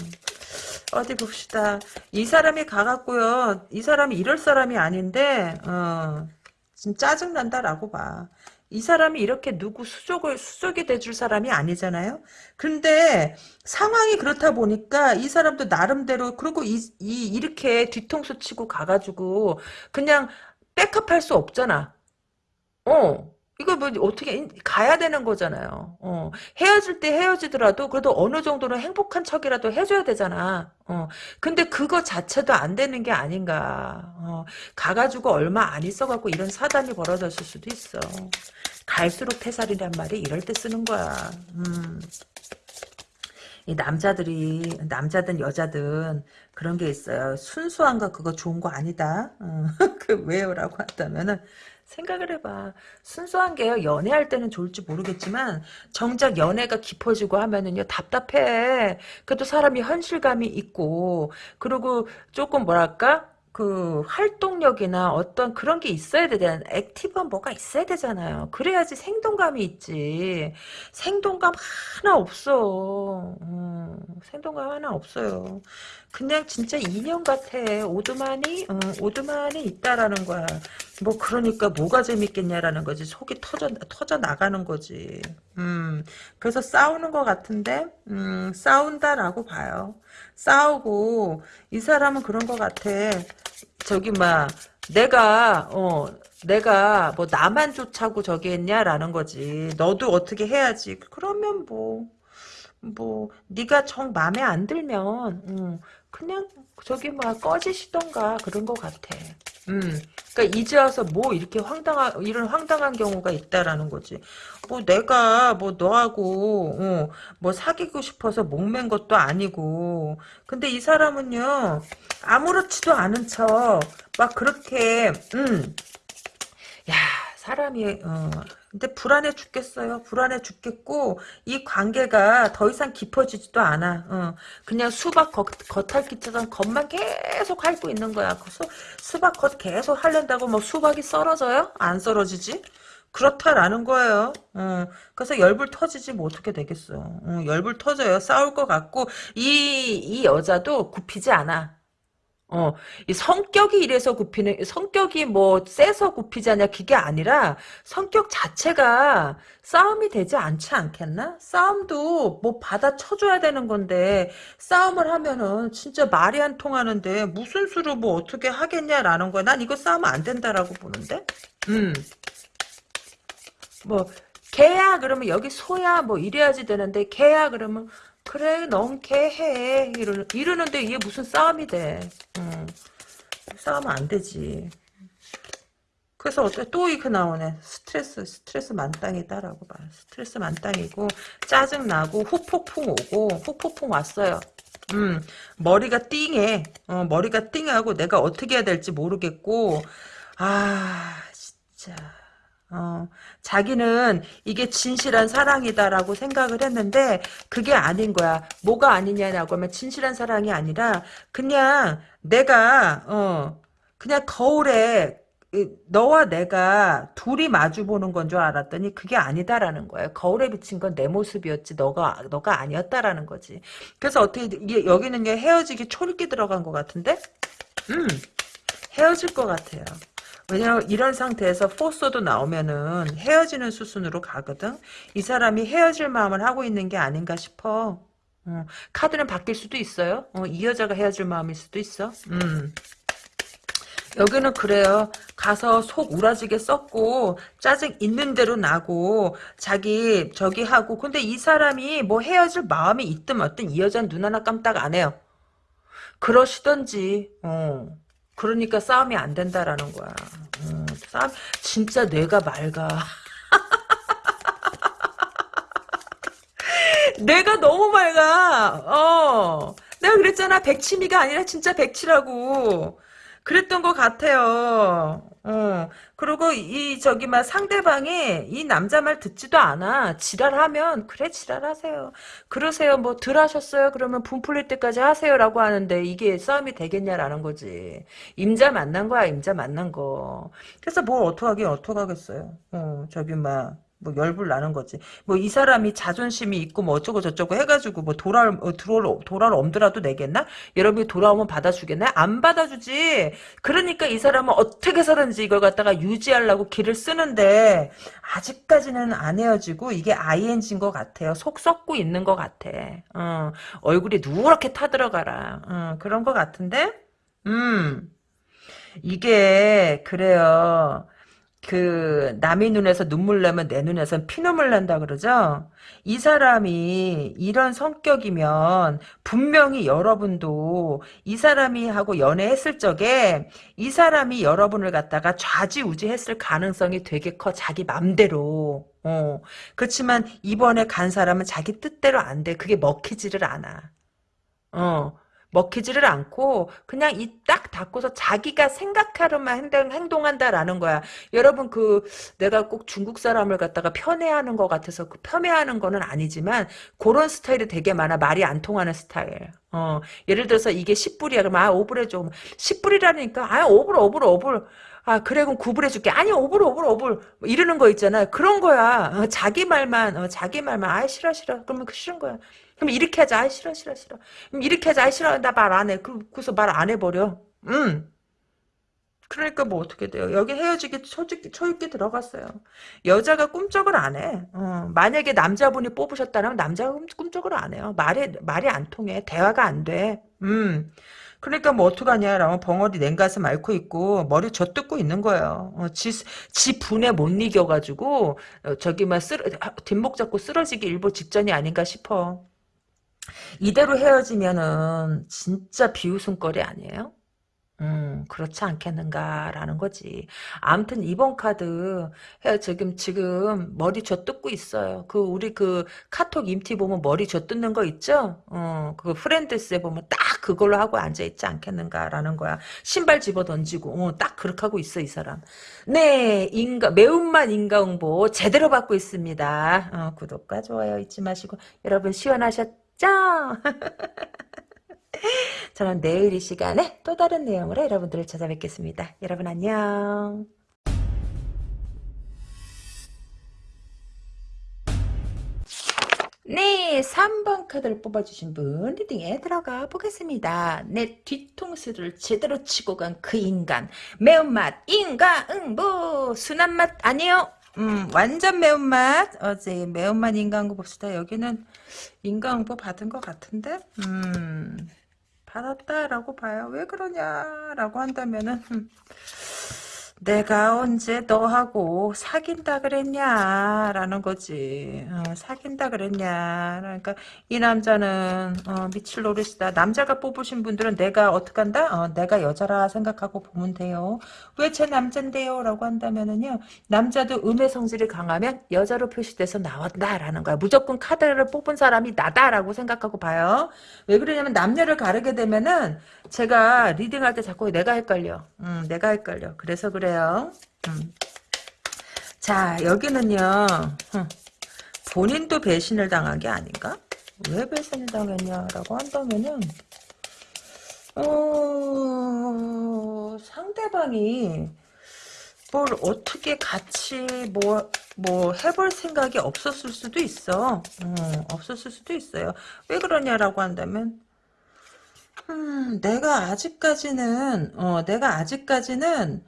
어디 봅시다. 이 사람이 가갖고요. 이 사람이 이럴 사람이 아닌데 어, 좀 짜증난다라고 봐. 이 사람이 이렇게 누구 수족을 수족이 돼줄 사람이 아니잖아요. 근데 상황이 그렇다 보니까 이 사람도 나름대로 그리고 이, 이 이렇게 뒤통수 치고 가가지고 그냥 백업할 수 없잖아. 어. 이거 뭐 어떻게 가야 되는 거잖아요. 어. 헤어질 때 헤어지더라도 그래도 어느 정도는 행복한 척이라도 해줘야 되잖아. 어. 근데 그거 자체도 안 되는 게 아닌가. 어. 가가지고 얼마 안 있어갖고 이런 사단이 벌어졌을 수도 있어. 갈수록 태살이란 말이 이럴 때 쓰는 거야. 음. 이 남자들이 남자든 여자든 그런 게 있어요. 순수한 거 그거 좋은 거 아니다. 어, 그 왜요라고 한다면은 생각을 해봐. 순수한 게요. 연애할 때는 좋을지 모르겠지만 정작 연애가 깊어지고 하면은요 답답해. 그래도 사람이 현실감이 있고 그리고 조금 뭐랄까 그 활동력이나 어떤 그런 게 있어야 되잖아요. 액티브한 뭐가 있어야 되잖아요. 그래야지 생동감이 있지. 생동감 하나 없어. 음, 생동감 하나 없어요. 그냥 진짜 인형 같아. 오두만이 어, 오두만이 있다라는 거야. 뭐 그러니까 뭐가 재밌겠냐라는 거지. 속이 터져 터져 나가는 거지. 음, 그래서 싸우는 것 같은데 음, 싸운다라고 봐요. 싸우고 이 사람은 그런 것 같아. 저기 막 내가 어 내가 뭐 나만 좋자고 저기 했냐라는 거지. 너도 어떻게 해야지. 그러면 뭐 뭐 네가 정 마음에 안 들면 음, 그냥 저기 막 꺼지시던가 그런 것 같아. 음, 그러니까 이제 와서 뭐 이렇게 황당한 이런 황당한 경우가 있다라는 거지. 뭐 내가 뭐 너하고 어, 뭐 사귀고 싶어서 목맨 것도 아니고. 근데 이 사람은요 아무렇지도 않은 척 막 그렇게 음, 야 사람이 어. 근데 불안해 죽겠어요. 불안해 죽겠고 이 관계가 더 이상 깊어지지도 않아. 어. 그냥 수박 겉, 겉핥기처럼 겉만 계속 핥고 있는 거야. 그 수, 수박 겉 계속 핥는다고 뭐 수박이 썰어져요? 안 썰어지지? 그렇다라는 거예요. 어, 그래서 열불 터지지 뭐 어떻게 되겠어. 어, 열불 터져요. 싸울 것 같고 이, 이 여자도 굽히지 않아. 어, 이 성격이 이래서 굽히는, 성격이 뭐, 세서 굽히자냐, 그게 아니라, 성격 자체가 싸움이 되지 않지 않겠나? 싸움도 뭐 받아 쳐줘야 되는 건데, 싸움을 하면은 진짜 말이 안 통하는데, 무슨 수로 뭐 어떻게 하겠냐라는 거야. 난 이거 싸우면 안 된다라고 보는데? 음. 뭐, 개야, 그러면 여기 소야, 뭐 이래야지 되는데, 개야, 그러면, 그래 넌개해. 이러, 이러는데 이게 무슨 싸움이 돼. 응. 싸우면 안 되지. 그래서 어때? 또 이렇게 나오네. 스트레스 스트레스 만땅이다라고 봐. 스트레스 만땅이고 짜증 나고 후폭풍 오고 후폭풍 왔어요. 음 머리가 띵해. 어, 머리가 띵하고 내가 어떻게 해야 될지 모르겠고 아 진짜 어, 자기는 이게 진실한 사랑이다라고 생각을 했는데 그게 아닌 거야. 뭐가 아니냐라고 하면 진실한 사랑이 아니라 그냥 내가 어 그냥 거울에 너와 내가 둘이 마주 보는 건 줄 알았더니 그게 아니다라는 거야. 거울에 비친 건 내 모습이었지 너가 너가 아니었다라는 거지. 그래서 어떻게 이게 여기는 헤어지기 초리기 들어간 것 같은데? 음 헤어질 것 같아요. 왜냐면 이런 상태에서 포소도 나오면은 헤어지는 수순으로 가거든. 이 사람이 헤어질 마음을 하고 있는 게 아닌가 싶어. 어, 카드는 바뀔 수도 있어요. 어, 이 여자가 헤어질 마음일 수도 있어. 음. 여기는 그래요. 가서 속 우라지게 썩고 짜증 있는 대로 나고 자기 저기 하고 근데 이 사람이 뭐 헤어질 마음이 있든 어떤 이 여자는 눈 하나 깜딱 안 해요. 그러시던지 어. 그러니까 싸움이 안 된다라는 거야. 음, 싸움 진짜 뇌가 맑아. 뇌가 너무 맑아. 어. 내가 그랬잖아. 백치미가 아니라 진짜 백치라고. 그랬던 것 같아요. 어. 그리고 이 저기 막 상대방이 이 남자 말 듣지도 않아. 지랄하면 그래 지랄하세요. 그러세요. 뭐 덜 하셨어요. 그러면 분 풀릴 때까지 하세요라고 하는데 이게 싸움이 되겠냐라는 거지. 임자 만난 거야. 임자 만난 거. 그래서 뭘 어떡하긴 어떡하겠어요. 어, 저기 막 뭐 열불 나는 거지. 뭐 이 사람이 자존심이 있고 뭐 어쩌고 저쩌고 해가지고 뭐 돌아올 어, 돌아올 돌아올 엄두라도 내겠나? 여러분이 돌아오면 받아주겠나? 안 받아주지. 그러니까 이 사람은 어떻게 해서든지 이걸 갖다가 유지하려고 길을 쓰는데 아직까지는 안 헤어지고 이게 ING인 것 같아요. 속 썩고 있는 것 같아. 어, 얼굴이 누렇게 타들어가라. 어, 그런 것 같은데? 음. 이게 그래요. 그 남의 눈에서 눈물 나면 내 눈에선 피눈물 난다 그러죠. 이 사람이 이런 성격이면 분명히 여러분도 이 사람이 하고 연애했을 적에 이 사람이 여러분을 갖다가 좌지우지했을 가능성이 되게 커 자기 맘대로. 어. 그렇지만 이번에 간 사람은 자기 뜻대로 안 돼. 그게 먹히지를 않아. 어. 먹히지를 않고 그냥 이 딱 닫고서 자기가 생각하려만 행동, 행동 한다라는 거야. 여러분 그 내가 꼭 중국 사람을 갖다가 편애하는 것 같아서 그 편애하는 거는 아니지만 그런 스타일이 되게 많아. 말이 안 통하는 스타일. 어 예를 들어서 이게 10불이야. 그럼 아 5불에 좀 10불이라니까? 아 5불 5불 5불. 아 그래 그럼 9불 해 줄게. 아니 5불 5불 5불. 뭐 이러는 거 있잖아. 그런 거야. 어, 자기 말만 어, 자기 말만. 아 싫어 싫어. 그러면 그 싫은 거야 그럼 이렇게 하자. 아 싫어 싫어 싫어. 그럼 이렇게 하자. 아 싫어. 나 말 안 해. 그, 그래서 말 안 해버려. 음. 그러니까 뭐 어떻게 돼요? 여기 헤어지기 초입기, 초입기 들어갔어요. 여자가 꿈쩍을 안 해. 어, 만약에 남자분이 뽑으셨다면 남자가 꿈쩍을 안 해요. 말이 말이 안 통해. 대화가 안 돼. 음. 그러니까 뭐 어떡하냐 라면 벙어리 냉가슴 앓고 있고 머리 젖뜯고 있는 거예요. 어, 지, 지 분에 못 이겨가지고 어, 저기 막 쓰러, 뒷목 잡고 쓰러지기 일보 직전이 아닌가 싶어. 이대로 헤어지면은 진짜 비웃음거리 아니에요? 음, 그렇지 않겠는가라는 거지. 아무튼 이번 카드 해 지금 지금 머리 젖뜯고 있어요. 그 우리 그 카톡 임티 보면 머리 젖뜯는 거 있죠? 어, 그 프렌드스에 보면 딱 그걸로 하고 앉아 있지 않겠는가라는 거야. 신발 집어 던지고 어, 딱 그렇게 하고 있어 이 사람. 네, 인가 매운맛 인가응보 제대로 받고 있습니다. 어, 구독과 좋아요 잊지 마시고 여러분 시원하셨? 죠 저는 내일 이 시간에 또 다른 내용으로 여러분들을 찾아뵙겠습니다. 여러분 안녕. 네, 3번 카드를 뽑아주신 분 리딩에 들어가 보겠습니다. 내 뒤통수를 제대로 치고 간 그 인간 매운맛 인가응보 순한 맛 아니요 음, 완전 매운맛. 어제 매운맛 인간고 봅시다. 여기는 인간응보 받은 것 같은데? 음, 받았다라고 봐요. 왜 그러냐라고 한다면은, 음, 내가 언제 너하고 사귄다 그랬냐 라는 거지. 어, 사귄다 그랬냐. 그러니까 이 남자는 어, 미칠 노릇이다. 남자가 뽑으신 분들은 내가 어떡한다? 어, 내가 여자라 생각하고 보면 돼요. 왜 제 남잔데요? 라고 한다면은요. 남자도 음의 성질이 강하면 여자로 표시돼서 나왔다 라는 거야. 무조건 카드를 뽑은 사람이 나다 라고 생각하고 봐요. 왜 그러냐면 남녀를 가르게 되면은 제가 리딩할 때 자꾸 내가 헷갈려. 음, 내가 헷갈려. 그래서 그래 요. 음. 자, 여기는요. 음, 본인도 배신을 당한 게 아닌가? 왜 배신을 당했냐라고 한다면은 어, 상대방이 뭘 어떻게 같이 뭐, 뭐 해볼 생각이 없었을 수도 있어. 어, 없었을 수도 있어요. 왜 그러냐라고 한다면 음, 내가 아직까지는, 어, 내가 아직까지는,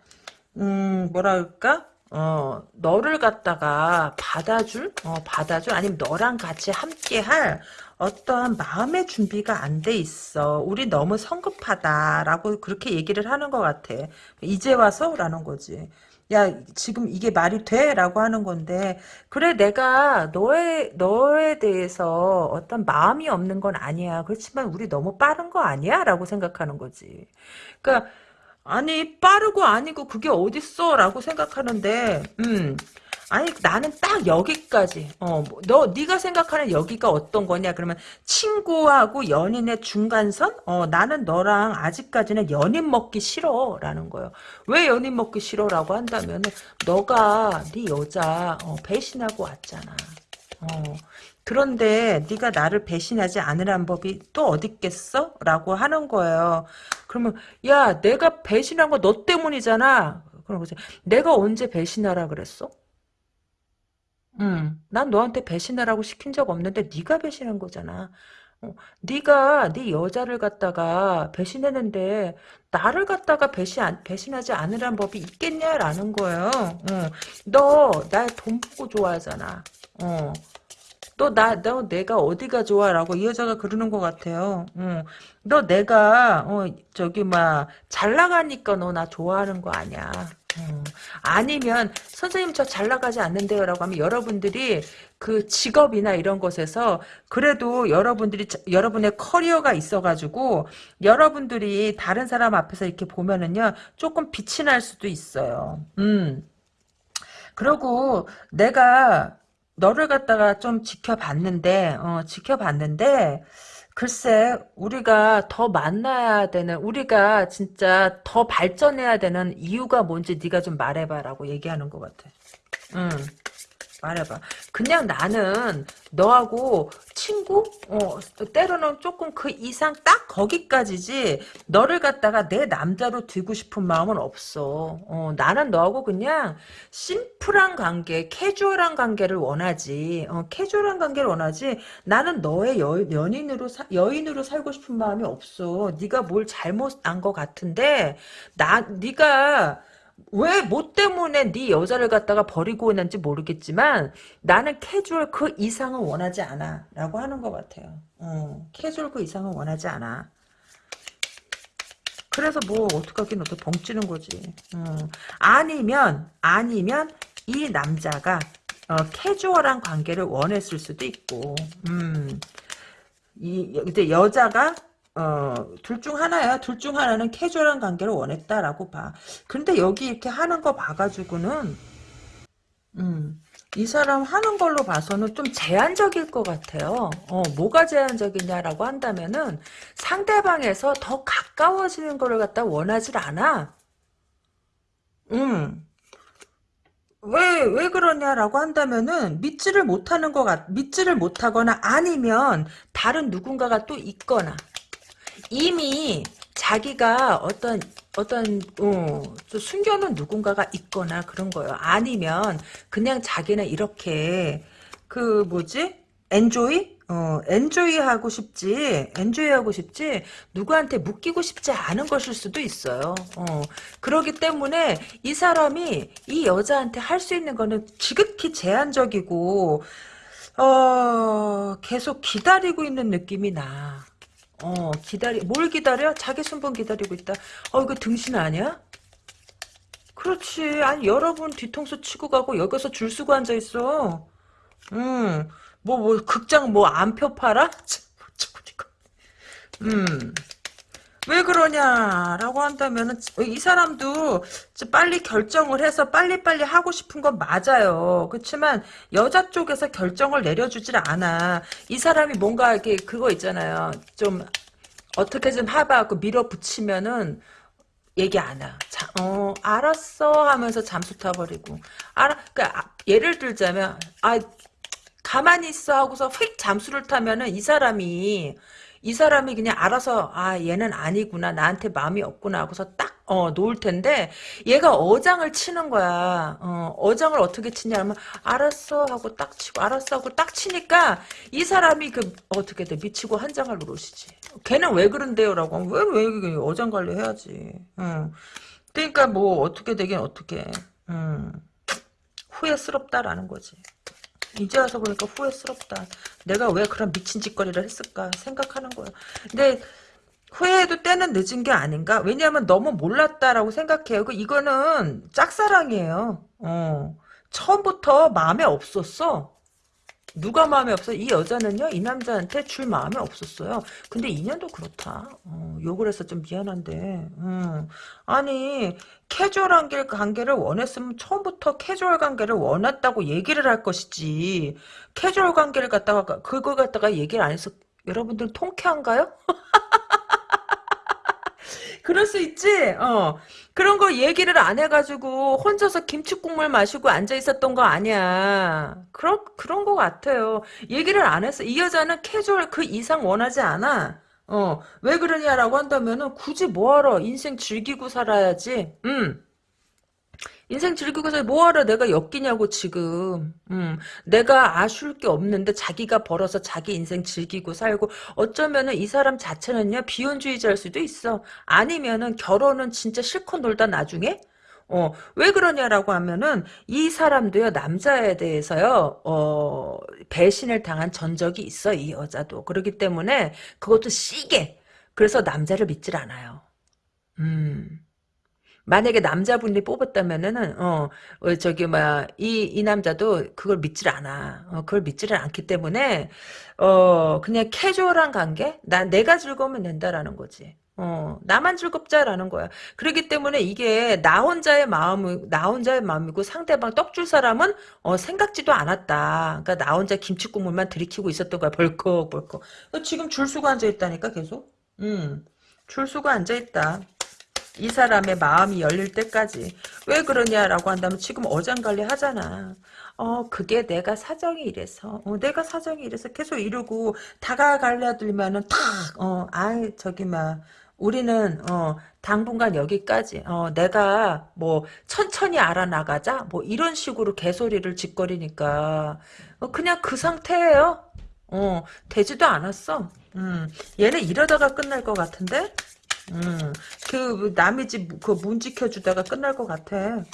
음, 뭐랄까? 어, 너를 갖다가 받아줄? 어, 받아줄? 아니면 너랑 같이 함께 할 어떠한 마음의 준비가 안 돼 있어. 우리 너무 성급하다라고 그렇게 얘기를 하는 것 같아. 이제 와서? 라는 거지. 야 지금 이게 말이 돼? 라고 하는 건데 그래 내가 너에 너에 대해서 어떤 마음이 없는 건 아니야 그렇지만 우리 너무 빠른 거 아니야? 라고 생각하는 거지 그러니까 아니 빠르고 아니고 그게 어딨어? 라고 생각하는데 음. 아니 나는 딱 여기까지. 어너 뭐, 네가 생각하는 여기가 어떤 거냐? 그러면 친구하고 연인의 중간선? 어 나는 너랑 아직까지는 연인 먹기 싫어 라는 거예요. 왜 연인 먹기 싫어 라고 한다면은 너가 네 여자 어, 배신하고 왔잖아. 어 그런데 네가 나를 배신하지 않으란 법이 또 어디 있겠어? 라고 하는 거예요. 그러면 야 내가 배신한 거 너 때문이잖아. 그런 거지. 내가 언제 배신하라 그랬어? 음, 난 너한테 배신하라고 시킨 적 없는데 네가 배신한 거잖아. 어, 네가 네 여자를 갖다가 배신했는데 나를 갖다가 배신 안- 배신하지 않으란 법이 있겠냐라는 거예요. 어, 너날 돈 보고 좋아하잖아. 어, 너나너 내가 어디가 좋아라고 이 여자가 그러는 것 같아요. 어, 너 내가 어, 저기 막 잘 나가니까 너 나 좋아하는 거 아니야. 어, 아니면 선생님 저 잘 나가지 않는데요라고 하면 여러분들이 그 직업이나 이런 것에서 그래도 여러분들이 자- 여러분의 커리어가 있어가지고 여러분들이 다른 사람 앞에서 이렇게 보면은요 조금 빛이 날 수도 있어요. 음. 그리고 내가 너를 갖다가 좀 지켜봤는데, 어, 지켜봤는데, 글쎄, 우리가 더 만나야 되는, 우리가 진짜 더 발전해야 되는 이유가 뭔지 네가 좀 말해봐라고 얘기하는 것 같아. 응. 말해봐. 그냥 나는 너하고 친구? 어, 때로는 조금 그 이상 딱 거기까지지. 너를 갖다가 내 남자로 두고 싶은 마음은 없어. 어, 나는 너하고 그냥 심플한 관계, 캐주얼한 관계를 원하지. 어, 캐주얼한 관계를 원하지. 나는 너의 여, 연인으로 사- 여인으로 살고 싶은 마음이 없어. 네가 뭘 잘못한 것 같은데 나 네가 왜 뭐 때문에 네 여자를 갖다가 버리고 있는지 모르겠지만 나는 캐주얼 그 이상은 원하지 않아 라고 하는 것 같아요 어, 캐주얼 그 이상은 원하지 않아 그래서 뭐 어떡하긴 어떻게 벙찌는 거지 어. 아니면 아니면 이 남자가 어, 캐주얼한 관계를 원했을 수도 있고 음. 이 이제 여자가 어, 둘 중 하나야. 둘 중 하나는 캐주얼한 관계를 원했다라고 봐. 근데 여기 이렇게 하는 거 봐가지고는, 음, 이 사람 하는 걸로 봐서는 좀 제한적일 것 같아요. 어, 뭐가 제한적이냐라고 한다면은 상대방에서 더 가까워지는 거를 갖다 원하질 않아. 음. 왜, 왜 그러냐라고 한다면은 믿지를 못하는 것 같, 믿지를 못하거나 아니면 다른 누군가가 또 있거나 이미 자기가 어떤 어떤 어, 좀 숨겨놓은 누군가가 있거나 그런 거예요. 아니면 그냥 자기는 이렇게 그 뭐지? 엔조이? 어, 엔조이 하고 싶지, 엔조이 하고 싶지, 누구한테 묶이고 싶지 않은 것일 수도 있어요. 어, 그러기 때문에 이 사람이 이 여자한테 할 수 있는 거는 지극히 제한적이고, 어, 계속 기다리고 있는 느낌이 나. 어, 기다리, 뭘 기다려? 자기 순번 기다리고 있다. 어, 이거 등신 아니야? 그렇지. 아니, 여러분 뒤통수 치고 가고 여기서 줄 서고 앉아있어. 음, 뭐, 뭐, 극장 뭐, 안표 팔아? 참, 어쩌고, 이거. 음. 왜 그러냐라고 한다면은 이 사람도 빨리 결정을 해서 빨리빨리 하고 싶은 건 맞아요. 그렇지만 여자 쪽에서 결정을 내려주질 않아. 이 사람이 뭔가 이렇게 그거 있잖아요. 좀 어떻게 좀 해봐갖고 밀어붙이면은 얘기 안 해. 자, 어, 알았어 하면서 잠수 타버리고. 알아, 그니까, 예를 들자면, 아, 가만히 있어 하고서 휙 잠수를 타면은 이 사람이 이 사람이 그냥 알아서 아 얘는 아니구나 나한테 마음이 없구나 하고서 딱 어, 놓을 텐데 얘가 어장을 치는 거야. 어, 어장을 어떻게 치냐 하면 알았어 하고 딱 치고 알았어 하고 딱 치니까 이 사람이 그 어떻게 돼 미치고 한 장을 누르시지. 걔는 왜 그런데요라고 하면 왜왜 어장 관리 해야지. 응. 그러니까 뭐 어떻게 되긴 어떻게. 음. 후회스럽다라는 거지. 이제 와서 보니까 후회스럽다. 내가 왜 그런 미친 짓거리를 했을까 생각하는 거야. 근데 후회해도 때는 늦은 게 아닌가? 왜냐하면 너무 몰랐다라고 생각해요. 그 이거는 짝사랑이에요. 어. 처음부터 마음에 없었어. 누가 마음에 없어? 이 여자는요, 이 남자한테 줄 마음이 없었어요. 근데 인연도 그렇다. 어, 욕을 해서 좀 미안한데, 음. 아니, 캐주얼한 길 관계를 원했으면 처음부터 캐주얼 관계를 원했다고 얘기를 할 것이지. 캐주얼 관계를 갖다가, 그걸 갖다가 얘기를 안 해서, 여러분들 통쾌한가요? 그럴 수 있지. 어. 그런 거 얘기를 안 해가지고 혼자서 김치국물 마시고 앉아 있었던 거 아니야. 그런 그런 거 같아요. 얘기를 안 했어. 이 여자는 캐주얼 그 이상 원하지 않아. 어. 왜 그러냐라고 한다면은 굳이 뭐하러 인생 즐기고 살아야지. 음. 인생 즐기고서 뭐하러 내가 엮이냐고 지금 음, 내가 아쉬울 게 없는데 자기가 벌어서 자기 인생 즐기고 살고 어쩌면은 이 사람 자체는요 비혼주의자일 수도 있어 아니면은 결혼은 진짜 실컷 놀다 나중에 어, 왜 그러냐라고 하면은, 이 사람도요, 남자에 대해서요, 어, 배신을 당한 전적이 있어, 이 여자도. 그렇기 때문에, 그것도 시게. 그래서 남자를 믿질 않아요. 음. 만약에 남자분이 뽑았다면은 어, 어 저기 뭐이 이 남자도 그걸 믿질 않아. 어, 그걸 믿지를 않기 때문에 어 그냥 캐주얼한 관계? 나 내가 즐거우면 된다라는 거지. 어, 나만 즐겁자라는 거야. 그렇기 때문에 이게 나 혼자의 마음, 나 혼자의 마음이고 상대방 떡 줄 사람은 어, 생각지도 않았다. 그러니까 나 혼자 김치 국물만 들이키고 있었던 거야. 벌컥 벌컥. 지금 줄수가 앉아 있다니까 계속. 음, 줄수가 앉아 있다. 이 사람의 마음이 열릴 때까지 왜 그러냐라고 한다면 지금 어장관리 하잖아. 어 그게 내가 사정이 이래서 어, 내가 사정이 이래서 계속 이러고 다가가려들면은 탁어 아이 저기 막 우리는 어 당분간 여기까지 어 내가 뭐 천천히 알아나가자 뭐 이런 식으로 개소리를 짓거리니까 어, 그냥 그 상태예요. 어 되지도 않았어. 음 얘는 이러다가 끝날 것 같은데 음, 그 남의 집 그문 지켜주다가 끝날 것 같아.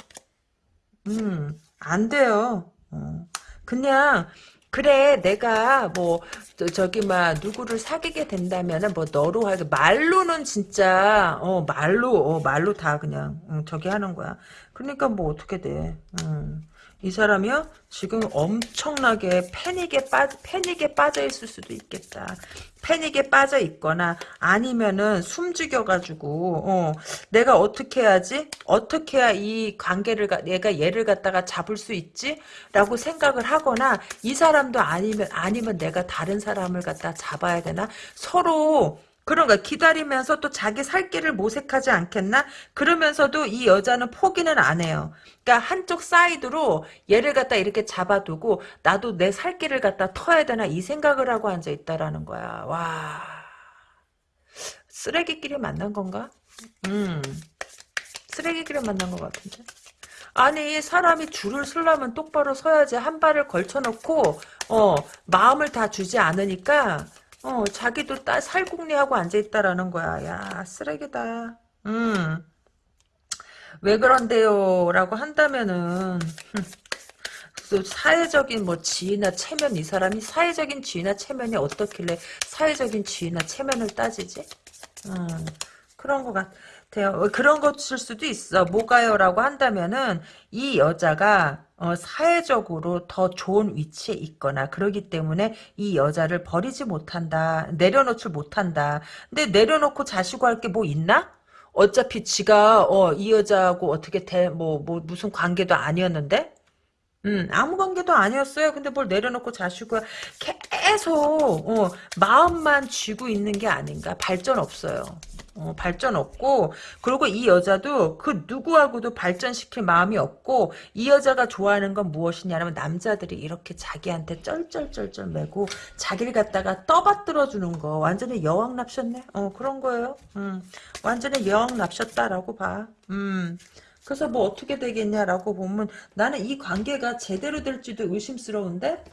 음, 안 돼요. 어. 그냥 그래 내가 뭐 저, 기 막 누구를 사귀게 된다면은 뭐 너로 하게 말로는 진짜 어 말로 어 말로 다 그냥 응, 저기 하는 거야. 그러니까 뭐 어떻게 돼. 음. 이 사람이요? 지금 엄청나게 패닉에 빠 패닉에 빠져 있을 수도 있겠다. 패닉에 빠져 있거나 아니면은 숨죽여가지고 어, 내가 어떻게 해야지? 어떻게 해야 이 관계를 내가 얘를 갖다가 잡을 수 있지? 라고 생각을 하거나 이 사람도 아니면 아니면 내가 다른 사람을 갖다 잡아야 되나? 서로 그런가 기다리면서 또 자기 살 길을 모색하지 않겠나? 그러면서도 이 여자는 포기는 안 해요. 그러니까 한쪽 사이드로 얘를 갖다 이렇게 잡아두고 나도 내 살 길을 갖다 터야 되나 이 생각을 하고 앉아 있다라는 거야. 와 쓰레기끼리 만난 건가? 음 쓰레기끼리 만난 것 같은데. 아니 사람이 줄을 서려면 똑바로 서야지 한 발을 걸쳐놓고 어 마음을 다 주지 않으니까 어, 자기도 딸 살궁리하고 앉아있다라는 거야. 야, 쓰레기다. 음. 왜 그런데요? 라고 한다면은, 또 사회적인 뭐 지위나 체면, 이 사람이 사회적인 지위나 체면이 어떻길래 사회적인 지위나 체면을 따지지? 음, 그런 것 같아. 같아요. 어, 그런 것일 수도 있어. 뭐가요 라고 한다면은 이 여자가 어, 사회적으로 더 좋은 위치에 있거나 그러기 때문에 이 여자를 버리지 못한다. 내려놓지 못한다. 근데 내려놓고 자시고 할 게 뭐 있나? 어차피 지가 어, 이 여자하고 어떻게 돼, 뭐, 뭐 무슨 관계도 아니었는데 음, 아무 관계도 아니었어요. 근데 뭘 내려놓고 자시고 계속 어, 마음만 쥐고 있는 게 아닌가. 발전 없어요. 어, 발전 없고 그리고 이 여자도 그 누구하고도 발전시킬 마음이 없고 이 여자가 좋아하는 건 무엇이냐면 남자들이 이렇게 자기한테 쩔쩔쩔쩔 매고 자기를 갖다가 떠받들어 주는 거. 완전히 여왕 납셨네? 어 그런 거예요? 음, 완전히 여왕 납셨다라고 봐. 음. 그래서 뭐 어떻게 되겠냐라고 보면 나는 이 관계가 제대로 될지도 의심스러운데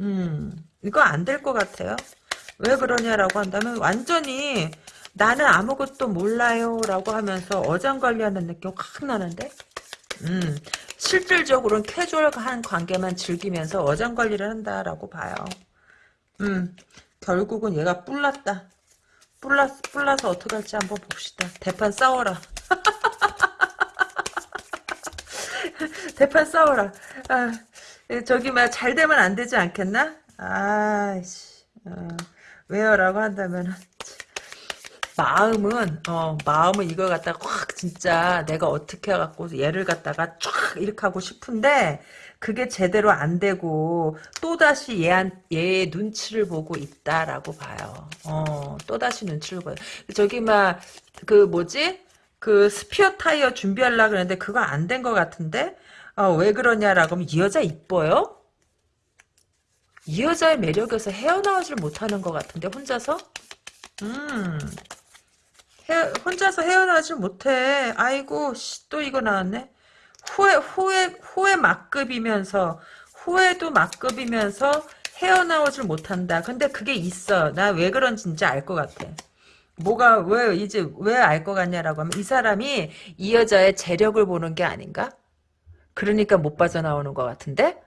음. 이거 안 될 것 같아요. 왜 그러냐라고 한다면 완전히 나는 아무것도 몰라요 라고 하면서 어장관리하는 느낌 확 나는데? 음, 실질적으로는 캐주얼한 관계만 즐기면서 어장관리를 한다라고 봐요. 음, 결국은 얘가 뿔났다. 뿔라, 뿔나서 어떻게 할지 한번 봅시다. 대판 싸워라. 대판 싸워라. 아, 저기 막잘 되면 안 되지 않겠나? 아이씨 어, 왜요? 라고 한다면 마음은 어 마음은 이걸 갖다가 확 진짜 내가 어떻게 해갖고 얘를 갖다가 쫙 이렇게 하고 싶은데 그게 제대로 안 되고 또다시 얘한 얘의 눈치를 보고 있다라고 봐요. 어 또다시 눈치를 보여. 저기 막 그 뭐지 그 스피어 타이어 준비하려 그랬는데 그거 안 된 것 같은데 어, 왜 그러냐라고 하면 이 여자 이뻐요? 이 여자의 매력에서 헤어나오질 못하는 것 같은데 혼자서 음 헤, 혼자서 헤어나지 못해. 아이고 씨, 또 이거 나왔네. 후회 후회 후회 막급이면서 후회도 막급이면서 헤어나오질 못한다. 근데 그게 있어. 나 왜 그런지 진짜 알 것 같아. 뭐가 왜 이제 왜 알 것 같냐라고 하면 이 사람이 이 여자의 재력을 보는 게 아닌가? 그러니까 못 빠져나오는 것 같은데?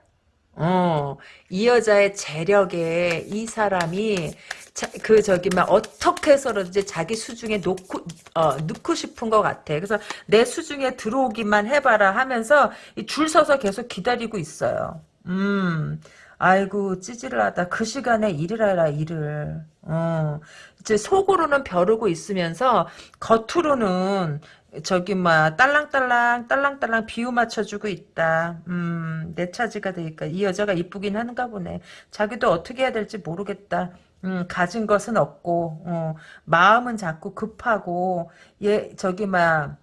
어, 이 여자의 재력에 이 사람이 자, 그 저기 막 어떻게 해서든지 자기 수중에 놓고 어, 넣고 싶은 것 같아. 그래서 내 수중에 들어오기만 해봐라 하면서 줄 서서 계속 기다리고 있어요. 음, 아이고 찌질하다. 그 시간에 일을 하라 일을. 어, 이제 속으로는 벼르고 있으면서 겉으로는 저기 막 딸랑딸랑 딸랑딸랑 비유 맞춰주고 있다. 음, 내 차지가 되니까 이 여자가 이쁘긴 한가 보네. 자기도 어떻게 해야 될지 모르겠다. 음, 가진 것은 없고 어, 마음은 자꾸 급하고 얘 저기 막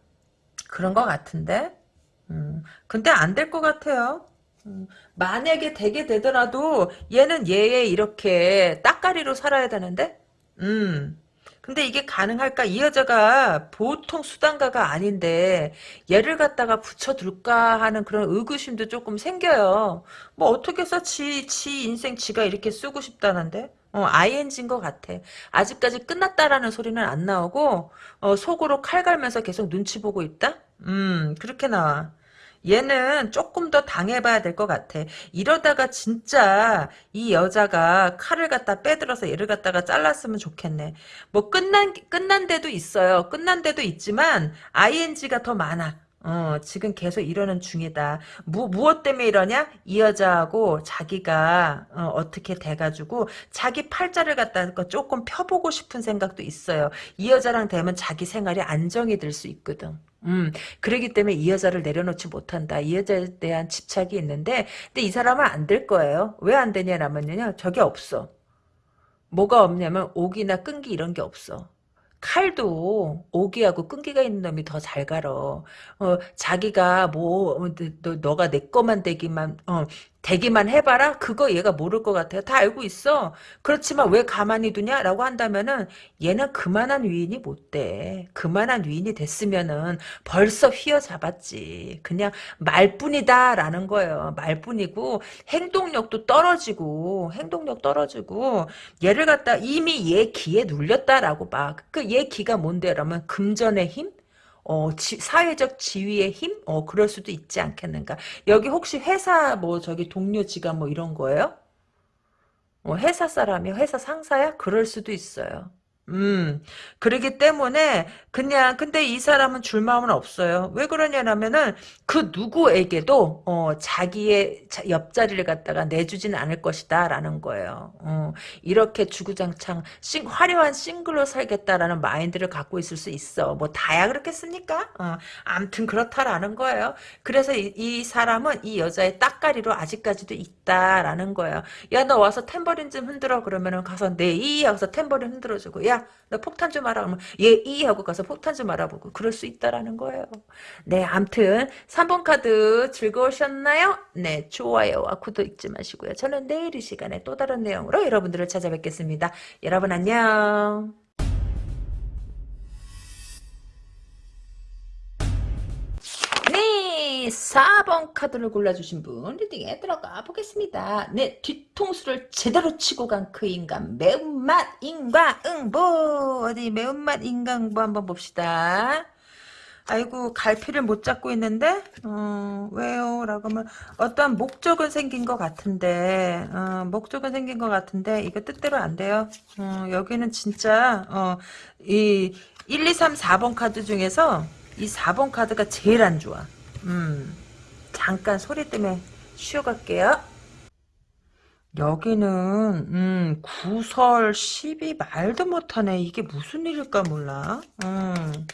그런 것 같은데. 음, 근데 안 될 것 같아요. 음, 만약에 되게 되더라도 얘는 얘의 이렇게 따까리로 살아야 되는데. 음. 근데 이게 가능할까? 이 여자가 보통 수단가가 아닌데 얘를 갖다가 붙여둘까 하는 그런 의구심도 조금 생겨요. 뭐 어떻게 해서 지, 지 인생 지가 이렇게 쓰고 싶다는데? 어, ING인 것 같아. 아직까지 끝났다라는 소리는 안 나오고 어, 속으로 칼 갈면서 계속 눈치 보고 있다? 음 그렇게 나와. 얘는 조금 더 당해봐야 될 것 같아. 이러다가 진짜 이 여자가 칼을 갖다 빼들어서 얘를 갖다가 잘랐으면 좋겠네. 뭐 끝난 끝난 데도 있어요. 끝난 데도 있지만 ing가 더 많아. 어, 지금 계속 이러는 중이다. 무, 무엇 때문에 이러냐? 이 여자하고 자기가, 어, 떻게 돼가지고, 자기 팔자를 갖다가 조금 펴보고 싶은 생각도 있어요. 이 여자랑 되면 자기 생활이 안정이 될 수 있거든. 음, 그러기 때문에 이 여자를 내려놓지 못한다. 이 여자에 대한 집착이 있는데, 근데 이 사람은 안 될 거예요. 왜 안 되냐라면요, 저게 없어. 뭐가 없냐면, 옥이나 끈기 이런 게 없어. 칼도 오기하고 끈기가 있는 놈이 더 잘 갈어. 어, 자기가 뭐 어, 너, 너가 내 거만 되기만 어, 되기만 해봐라? 그거 얘가 모를 것 같아요. 다 알고 있어. 그렇지만 왜 가만히 두냐 라고 한다면은 얘는 그만한 위인이 못 돼. 그만한 위인이 됐으면은 벌써 휘어잡았지. 그냥 말뿐이다 라는 거예요. 말뿐이고 행동력도 떨어지고 행동력 떨어지고 얘를 갖다 이미 얘 기에 눌렸다라고 봐. 그얘 기가 뭔데? 라면 금전의 힘? 어, 지, 사회적 지위의 힘? 어, 그럴 수도 있지 않겠는가. 여기 혹시 회사 뭐 저기 동료 지가 뭐 이런 거예요? 어, 회사 사람이 회사 상사야? 그럴 수도 있어요. 음, 그러기 때문에 그냥 근데 이 사람은 줄 마음은 없어요. 왜 그러냐면은 그 누구에게도 어, 자기의 옆자리를 갖다가 내주진 않을 것이다 라는 거예요. 어, 이렇게 주구장창 싱, 화려한 싱글로 살겠다라는 마인드를 갖고 있을 수 있어. 뭐 다야 그렇겠습니까? 어, 암튼 그렇다라는 거예요. 그래서 이, 이 사람은 이 여자의 따까리로 아직까지도 있다라는 거예요. 야 너 와서 탬버린 좀 흔들어 그러면은 가서 네이 하고서 탬버린 흔들어주고 야너 폭탄 좀 알아 그러면 얘 이 하고 가서 폭탄 좀 알아보고 그럴 수 있다라는 거예요. 네 암튼 3번 카드 즐거우셨나요? 네 좋아요와 구독 잊지 마시고요. 저는 내일 이 시간에 또 다른 내용으로 여러분들을 찾아뵙겠습니다. 여러분 안녕. 네, 4번 카드를 골라주신 분 리딩에 들어가 보겠습니다. 네, 뒤통수를 제대로 치고 간 그 인간 매운맛 인과응보 어디 매운맛 인과응보 한번 봅시다. 아이고 갈피를 못 잡고 있는데 어, 왜요? 라고 하면 어떠한 목적은 생긴 것 같은데 어, 목적은 생긴 것 같은데 이거 뜻대로 안 돼요. 어, 여기는 진짜 어, 이 1, 2, 3, 4번 카드 중에서 이 4번 카드가 제일 안 좋아. 음, 잠깐 소리 때문에 쉬어갈게요. 여기는 음, 구설 12 말도 못하네. 이게 무슨 일일까 몰라. 음,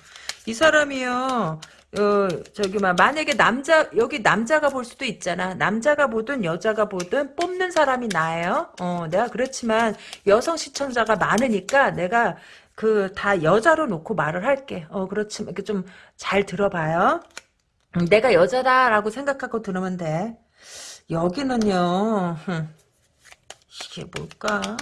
이 사람이요. 어, 저기 막 만약에 남자 여기 남자가 볼 수도 있잖아. 남자가 보든 여자가 보든 뽑는 사람이 나예요. 어, 내가 그렇지만 여성 시청자가 많으니까 내가 그 다 여자로 놓고 말을 할게. 어, 그렇지만 이렇게 좀 잘 들어봐요. 음, 내가 여자다라고 생각하고 들으면 돼. 여기는요. 이게 뭘까?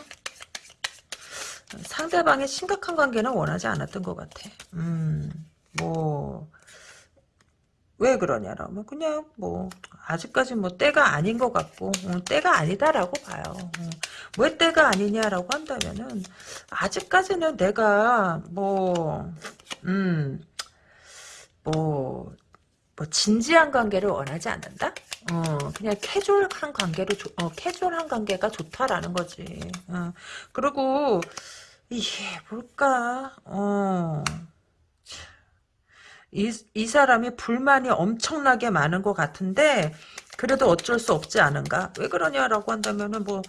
상대방의 심각한 관계는 원하지 않았던 것 같아. 음, 뭐 왜 그러냐라면 그냥 뭐 아직까지 뭐 때가 아닌 것 같고 어, 때가 아니다라고 봐요. 어. 왜 때가 아니냐라고 한다면은 아직까지는 내가 뭐 음, 뭐, 뭐, 진지한 관계를 원하지 않는다? 어, 그냥 캐주얼한 관계로, 조, 어, 캐주얼한 관계가 좋다라는 거지. 어, 그리고, 이게 뭘까, 어, 이, 이 사람이 불만이 엄청나게 많은 것 같은데, 그래도 어쩔 수 없지 않은가? 왜 그러냐라고 한다면은 뭐,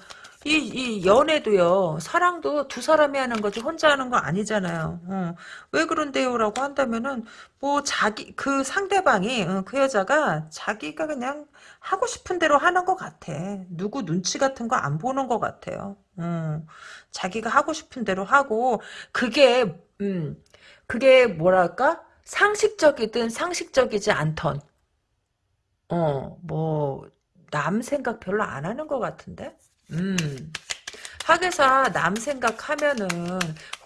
이, 이 연애도요, 사랑도 두 사람이 하는 거지, 혼자 하는 거 아니잖아요. 어. 왜 그런데요라고 한다면은, 뭐, 자기, 그 상대방이, 어, 그 여자가 자기가 그냥 하고 싶은 대로 하는 것 같아. 누구 눈치 같은 거 안 보는 것 같아요. 어. 자기가 하고 싶은 대로 하고, 그게, 음, 그게 뭐랄까? 상식적이든 상식적이지 않던, 어, 뭐, 남 생각 별로 안 하는 것 같은데? 음. 학에서 남 생각하면은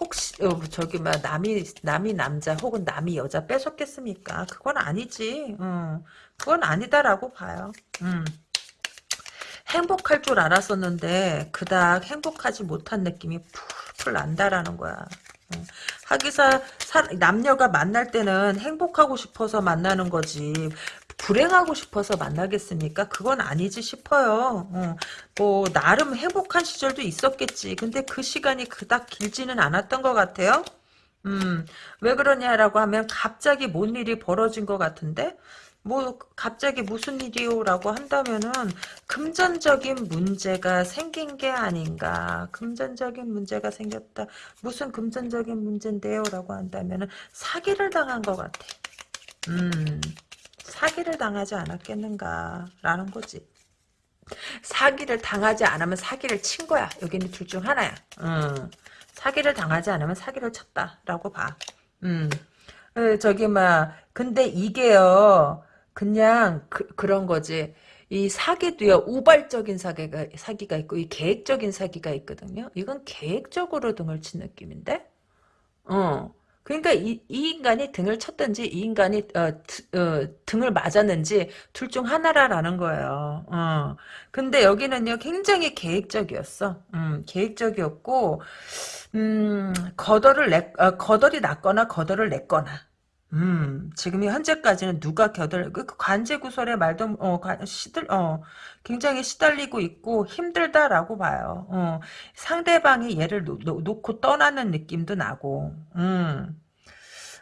혹시 어, 저기 막 남이 남이 남자 혹은 남이 여자 뺏었겠습니까? 그건 아니지. 어. 그건 아니다라고 봐요. 음. 행복할 줄 알았었는데 그닥 행복하지 못한 느낌이 풀풀 난다라는 거야. 어. 하기사 사, 남녀가 만날 때는 행복하고 싶어서 만나는 거지 불행하고 싶어서 만나겠습니까? 그건 아니지 싶어요. 어, 뭐 나름 행복한 시절도 있었겠지. 근데 그 시간이 그닥 길지는 않았던 것 같아요. 음, 왜 그러냐라고 하면 갑자기 뭔 일이 벌어진 것 같은데 뭐 갑자기 무슨 일이요라고 한다면은 금전적인 문제가 생긴 게 아닌가 금전적인 문제가 생겼다 무슨 금전적인 문제인데요라고 한다면은 사기를 당한 것 같아 음 사기를 당하지 않았겠는가라는 거지. 사기를 당하지 않으면 사기를 친 거야. 여기는 둘 중 하나야. 음. 사기를 당하지 않으면 사기를 쳤다라고 봐. 음. 어, 저기 막 근데 이게요. 그냥 그, 그런 거지. 이 사기도요 우발적인 사기가 사기가 있고 이 계획적인 사기가 있거든요. 이건 계획적으로 등을 친 느낌인데, 어 그러니까 이, 이 인간이 등을 쳤든지 이 인간이 어, 어, 등을 맞았는지 둘 중 하나라라는 거예요. 어. 근데 여기는요 굉장히 계획적이었어. 음, 계획적이었고 음, 거덜을 내, 어, 거덜이 났거나 거덜을 냈거나 음, 지금 현재까지는 누가 겨들, 그 관제 구설의 말도, 어, 시들, 어, 굉장히 시달리고 있고 힘들다라고 봐요. 어, 상대방이 얘를 놓, 놓고 떠나는 느낌도 나고, 음.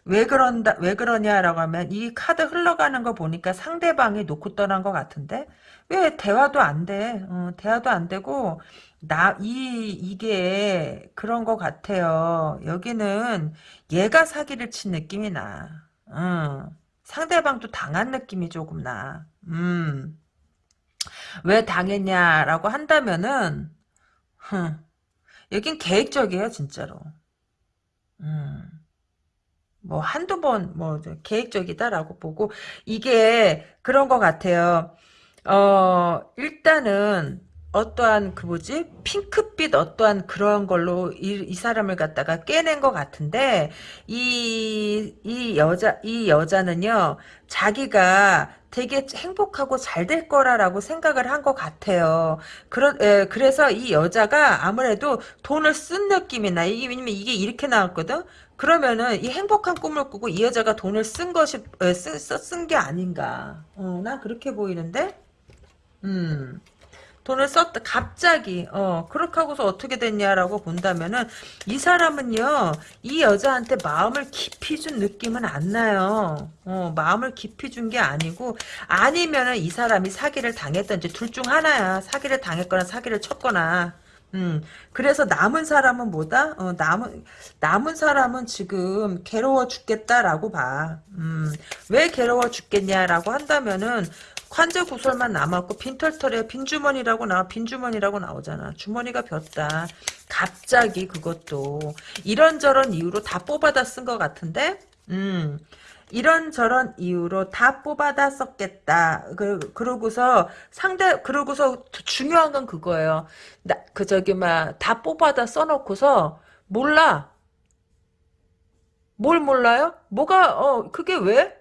왜 그런다, 왜 그러냐라고 하면 이 카드 흘러가는 거 보니까 상대방이 놓고 떠난 것 같은데? 왜 대화도 안 돼? 어, 대화도 안 되고, 나, 이, 이게 그런 것 같아요. 여기는 얘가 사기를 친 느낌이 나. 어. 상대방도 당한 느낌이 조금 나. 음. 왜 당했냐라고 한다면은, 흠, 여긴 계획적이에요, 진짜로. 음. 뭐 한두 번 뭐 계획적이다라고 보고 이게 그런 것 같아요. 어 일단은 어떠한 그 뭐지 핑크빛 어떠한 그런 걸로 이, 이 사람을 갖다가 깨낸 것 같은데 이 이 여자 이 여자는요 자기가 되게 행복하고 잘 될 거라라고 생각을 한 것 같아요. 에, 그래서 이 여자가 아무래도 돈을 쓴 느낌이 나. 이게 왜냐면 이게 이렇게 나왔거든. 그러면은 이 행복한 꿈을 꾸고 이 여자가 돈을 쓴 것이 쓴게 아닌가. 어, 난 그렇게 보이는데. 음. 돈을 썼다 갑자기 어 그렇게 하고서 어떻게 됐냐라고 본다면은 이 사람은요 이 여자한테 마음을 깊이 준 느낌은 안 나요 어 마음을 깊이 준 게 아니고 아니면은 이 사람이 사기를 당했던지 둘 중 하나야 사기를 당했거나 사기를 쳤거나 음, 그래서 남은 사람은 뭐다? 어, 남은, 남은 사람은 지금 괴로워 죽겠다라고 봐. 음, 왜 괴로워 죽겠냐라고 한다면은, 관제 구설만 남았고 빈털털에 빈주머니라고 나와 빈주머니라고 나오잖아 주머니가 ቢ었다 갑자기 그것도 이런저런 이유로 다 뽑아다 쓴 것 같은데 음 이런저런 이유로 다 뽑아다 썼겠다. 그, 그러고서 상대, 그러고서 중요한 건 그거예요. 나, 그, 저기, 막, 다 뽑아다 써놓고서, 몰라. 뭘 몰라요? 뭐가, 어, 그게 왜?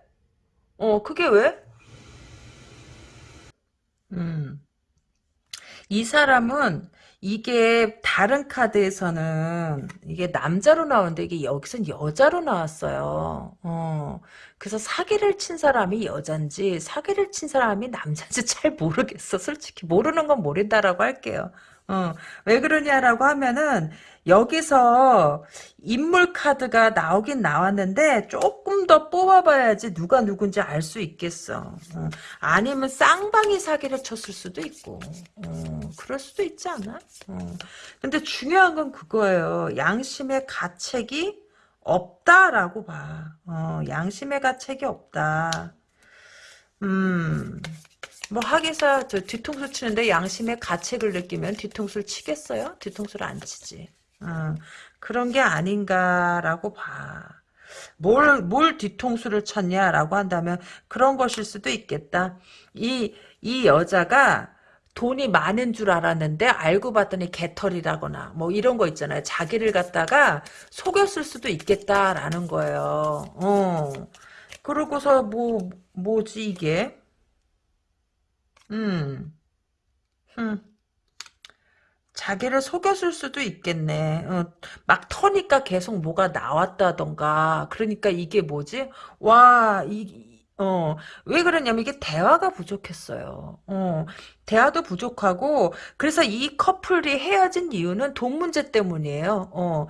어, 그게 왜? 음. 이 사람은 이게 다른 카드에서는 이게 남자로 나오는데 이게 여기선 여자로 나왔어요. 어. 그래서 사기를 친 사람이 여잔지 사기를 친 사람이 남자인지 잘 모르겠어. 솔직히 모르는 건 모른다라고 할게요. 어, 왜 그러냐라고 하면은 여기서 인물 카드가 나오긴 나왔는데 조금 더 뽑아봐야지 누가 누군지 알 수 있겠어. 어, 아니면 쌍방이 사기를 쳤을 수도 있고 어, 그럴 수도 있지 않아? 어. 근데 중요한 건 그거예요. 양심의 가책이 없다라고 봐. 어, 양심의 가책이 없다. 음. 뭐 하기사 저 뒤통수 치는데 양심의 가책을 느끼면 뒤통수를 치겠어요? 뒤통수를 안 치지. 어, 그런 게 아닌가라고 봐. 뭘, 뭘 뒤통수를 쳤냐라고 한다면 그런 것일 수도 있겠다. 이, 이 여자가 돈이 많은 줄 알았는데 알고 봤더니 개털이라거나 뭐 이런 거 있잖아요. 자기를 갖다가 속였을 수도 있겠다라는 거예요. 어. 그러고서 뭐, 뭐지 이게? 음. 음. 자기를 속였을 수도 있겠네. 어, 막 터니까 계속 뭐가 나왔다던가. 그러니까 이게 뭐지? 와, 이, 어, 왜 그러냐면 이게 대화가 부족했어요. 어, 대화도 부족하고, 그래서 이 커플이 헤어진 이유는 돈 문제 때문이에요. 어,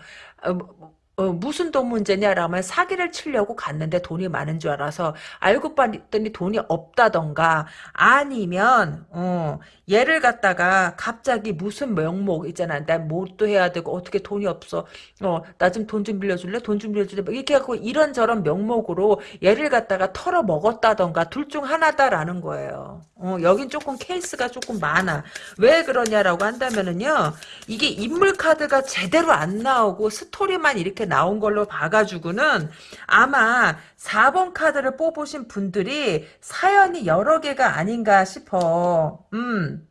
어, 무슨 돈 문제냐라면 사기를 치려고 갔는데 돈이 많은 줄 알아서 알고 봤더니 돈이 없다던가 아니면 어, 얘를 갖다가 갑자기 무슨 명목 있잖아. 난 뭣도 해야 되고 어떻게 돈이 없어. 어, 나 좀 돈 좀 빌려줄래? 돈 좀 빌려줄래? 뭐 이렇게 하고 이런저런 명목으로 얘를 갖다가 털어 먹었다던가 둘 중 하나다라는 거예요. 어, 여긴 조금 케이스가 조금 많아. 왜 그러냐라고 한다면은요 이게 인물 카드가 제대로 안 나오고 스토리만 이렇게 나온 걸로 봐가지고는 아마 4번 카드를 뽑으신 분들이 사연이 여러 개가 아닌가 싶어. 음.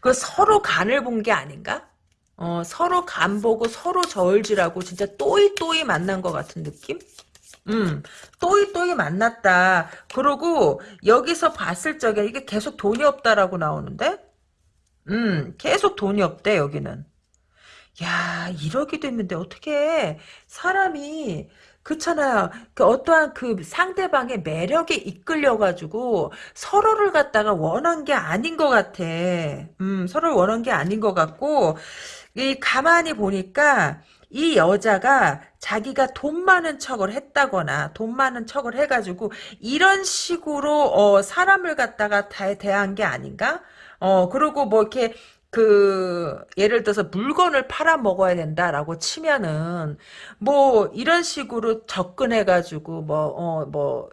그 서로 간을 본 게 아닌가? 어, 서로 간 보고 서로 저울질하고 진짜 또이또이 만난 것 같은 느낌? 음, 또이또이 만났다. 그러고 여기서 봤을 적에 이게 계속 돈이 없다라고 나오는데? 음, 계속 돈이 없대, 여기는. 야, 이러기도 했는데 어떻게 사람이 그렇잖아요. 그 어떠한 그 상대방의 매력에 이끌려가지고 서로를 갖다가 원한 게 아닌 것 같아. 음, 서로를 원한 게 아닌 것 같고 이 가만히 보니까 이 여자가 자기가 돈 많은 척을 했다거나 돈 많은 척을 해가지고 이런 식으로 어, 사람을 갖다가 다 대한 게 아닌가? 어, 그리고 뭐 이렇게 그 예를 들어서 물건을 팔아 먹어야 된다라고 치면은 뭐 이런 식으로 접근해 가지고 뭐어뭐 어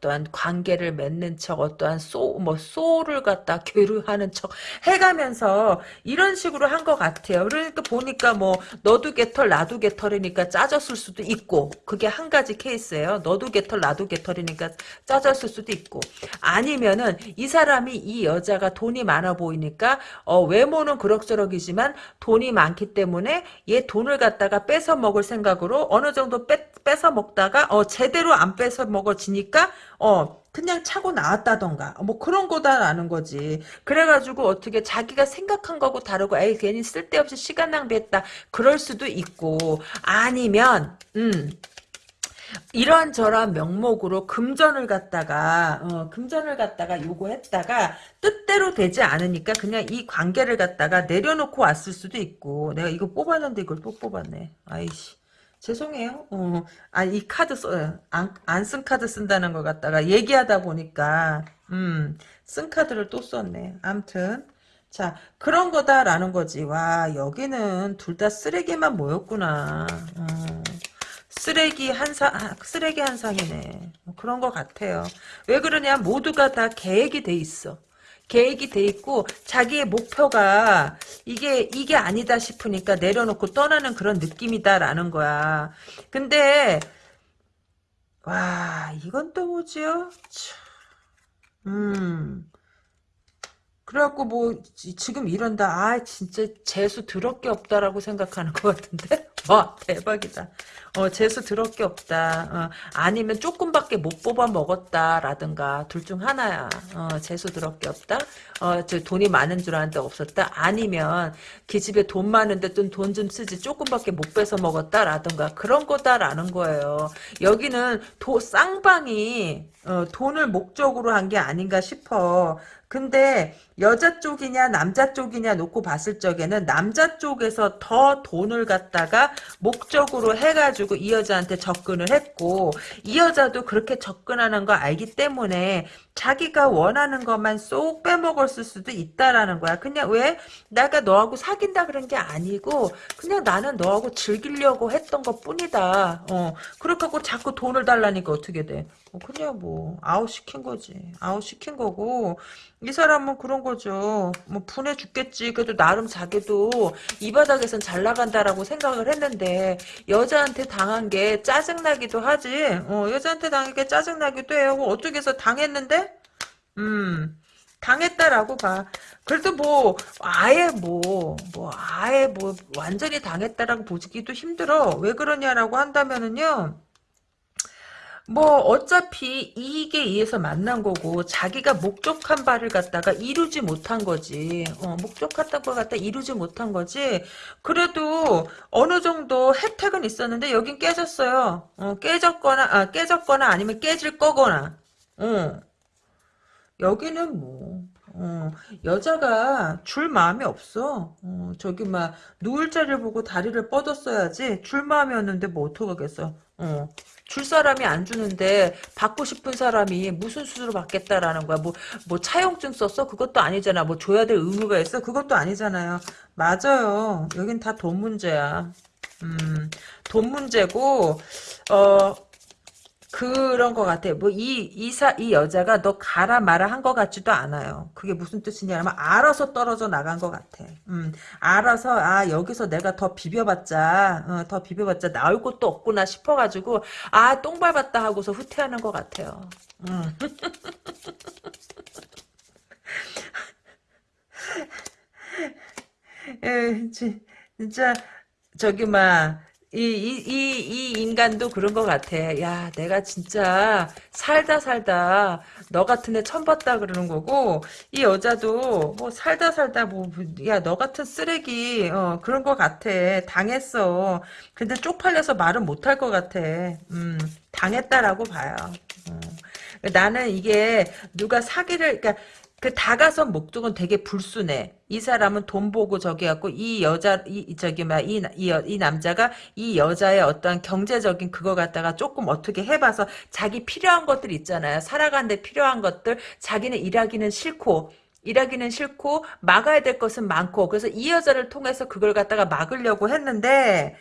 떠한 관계를 맺는 척 어떠한 소 뭐 소를 갖다 교류하는 척 해가면서 이런 식으로 한 것 같아요. 그러니까 보니까 뭐 너도 개털 나도 개털이니까 짜졌을 수도 있고 그게 한 가지 케이스예요. 너도 개털 나도 개털이니까 짜졌을 수도 있고 아니면은 이 사람이 이 여자가 돈이 많아 보이니까 어, 외모는 그럭저럭이지만 돈이 많기 때문에 얘 돈을 갖다가 뺏어 먹을 생각으로 어느 정도 뺏, 뺏어 먹다가 어, 제대로 안 뺏어 먹어지니까 어 그냥 차고 나왔다던가. 뭐 그런 거다라는 거지. 그래가지고 어떻게 자기가 생각한 거고 다르고 에이 괜히 쓸데없이 시간 낭비했다. 그럴 수도 있고. 아니면 음 이런저런 명목으로 금전을 갖다가 어, 금전을 갖다가 요구했다가 뜻대로 되지 않으니까 그냥 이 관계를 갖다가 내려놓고 왔을 수도 있고. 내가 이거 뽑았는데 이걸 또 뽑았네. 아이씨 죄송해요 어, 아이 카드 써안 쓴 카드 쓴다는 걸 갖다가 얘기하다 보니까 음, 쓴 카드를 또 썼네 암튼 자 그런 거다라는 거지 와 여기는 둘 다 쓰레기만 모였구나 어. 쓰레기 한 상, 쓰레기 한 상이네. 뭐 그런 것 같아요. 왜 그러냐, 모두가 다 계획이 돼 있어. 계획이 돼 있고, 자기의 목표가, 이게, 이게 아니다 싶으니까 내려놓고 떠나는 그런 느낌이다라는 거야. 근데, 와, 이건 또 뭐지요? 음. 그래갖고 뭐 지- 지금 이런다. 아 진짜 재수 더럽게 없다라고 생각하는 것 같은데. 와 대박이다. 어 재수 더럽게 없다. 어, 아니면 조금밖에 못 뽑아 먹었다라든가 둘 중 하나야. 어 재수 더럽게 없다. 어저 돈이 많은 줄 알았는데 없었다. 아니면 기집애 돈 많은데 좀돈 좀 쓰지 조금밖에 못 뺏어 먹었다라든가 그런 거다라는 거예요. 여기는 도 쌍방이 어, 돈을 목적으로 한 게 아닌가 싶어. 근데 여자 쪽이냐 남자 쪽이냐 놓고 봤을 적에는 남자 쪽에서 더 돈을 갖다가 목적으로 해가지고 이 여자한테 접근을 했고 이 여자도 그렇게 접근하는 거 알기 때문에 자기가 원하는 것만 쏙 빼먹었을 수도 있다라는 거야. 그냥 왜 내가 너하고 사귄다 그런 게 아니고 그냥 나는 너하고 즐기려고 했던 것 뿐이다. 어 그렇게 하고 자꾸 돈을 달라니까 어떻게 돼? 어, 그냥 뭐 아웃 시킨 거지. 아웃 시킨 거고 이 사람은 그런 거죠. 뭐 분해 죽겠지. 그래도 나름 자기도 이 바닥에선 잘 나간다라고 생각을 했는데 여자한테 당한 게 짜증나기도 하지. 어, 여자한테 당한 게 짜증나기도 해요. 뭐 어떻게 해서 당했는데? 음. 당했다라고 봐. 그래도 뭐 아예 뭐뭐 아예 뭐 완전히 당했다라고 보기도 힘들어. 왜 그러냐라고 한다면은요. 뭐 어차피 이익에 의해서 만난 거고 자기가 목적한 바를 갖다가 이루지 못한 거지. 어, 목적했던 걸 갖다 이루지 못한 거지. 그래도 어느 정도 혜택은 있었는데 여긴 깨졌어요. 어, 깨졌거나 아, 깨졌거나 아니면 깨질 거거나. 어. 여기는 뭐 어, 여자가 줄 마음이 없어. 어, 저기 막 누울 자리를 보고 다리를 뻗었어야지 줄 마음이었는데 뭐 어떡하겠어. 어. 줄 사람이 안 주는데 받고 싶은 사람이 무슨 수술을 받겠다라는 거야. 뭐, 뭐 차용증 썼어? 그것도 아니잖아. 뭐 줘야 될 의무가 있어? 그것도 아니잖아요. 맞아요. 여긴 다 돈 문제야. 음, 돈 문제고, 어, 그런 것 같아. 뭐, 이, 이사, 이 여자가 너 가라 마라 한 것 같지도 않아요. 그게 무슨 뜻이냐면, 알아서 떨어져 나간 것 같아. 음, 알아서, 아, 여기서 내가 더 비벼봤자, 어, 더 비벼봤자 나올 곳도 없구나 싶어가지고, 아, 똥 밟았다 하고서 후퇴하는 것 같아요. 음. 에, 지- 진짜, 저기, 막, 이, 이, 이, 이 인간도 그런 것 같아. 야, 내가 진짜 살다 살다 너 같은 애 처음 봤다 그러는 거고, 이 여자도 뭐 살다 살다 뭐, 야, 너 같은 쓰레기, 어, 그런 것 같아. 당했어. 근데 쪽팔려서 말은 못할 것 같아. 음, 당했다라고 봐요. 어. 나는 이게 누가 사기를, 그러니까 그 다가선 목적은 되게 불순해. 이 사람은 돈 보고 저기 갖고 이 여자 이이 저기 막이이 이 남자가 이 여자의 어떤 경제적인 그거 갖다가 조금 어떻게 해봐서 자기 필요한 것들 있잖아요. 살아가는데 필요한 것들 자기는 일하기는 싫고 일하기는 싫고 막아야 될 것은 많고 그래서 이 여자를 통해서 그걸 갖다가 막으려고 했는데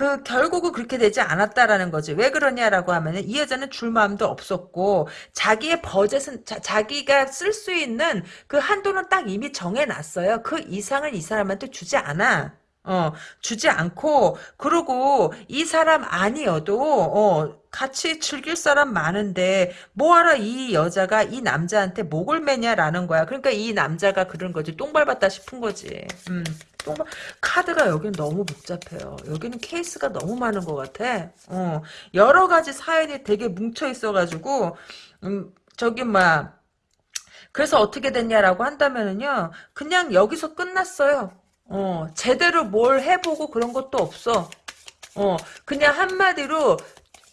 그 결국은 그렇게 되지 않았다라는 거지. 왜 그러냐라고 하면은 이 여자는 줄 마음도 없었고 자기의 버젯은 자, 기가 쓸 수 있는 그 한도는 딱 이미 정해놨어요. 그 이상은 이 사람한테 주지 않아. 어, 주지 않고, 그러고, 이 사람 아니어도, 어, 같이 즐길 사람 많은데, 뭐하러 이 여자가 이 남자한테 목을 매냐라는 거야. 그러니까 이 남자가 그런 거지. 똥 밟았다 싶은 거지. 음, 똥 밟, 카드가 여기는 너무 복잡해요. 여기는 케이스가 너무 많은 것 같아. 어, 여러 가지 사연이 되게 뭉쳐 있어가지고, 음, 저기, 막, 그래서 어떻게 됐냐라고 한다면은요, 그냥 여기서 끝났어요. 어, 제대로 뭘 해보고 그런 것도 없어. 어, 그냥 한마디로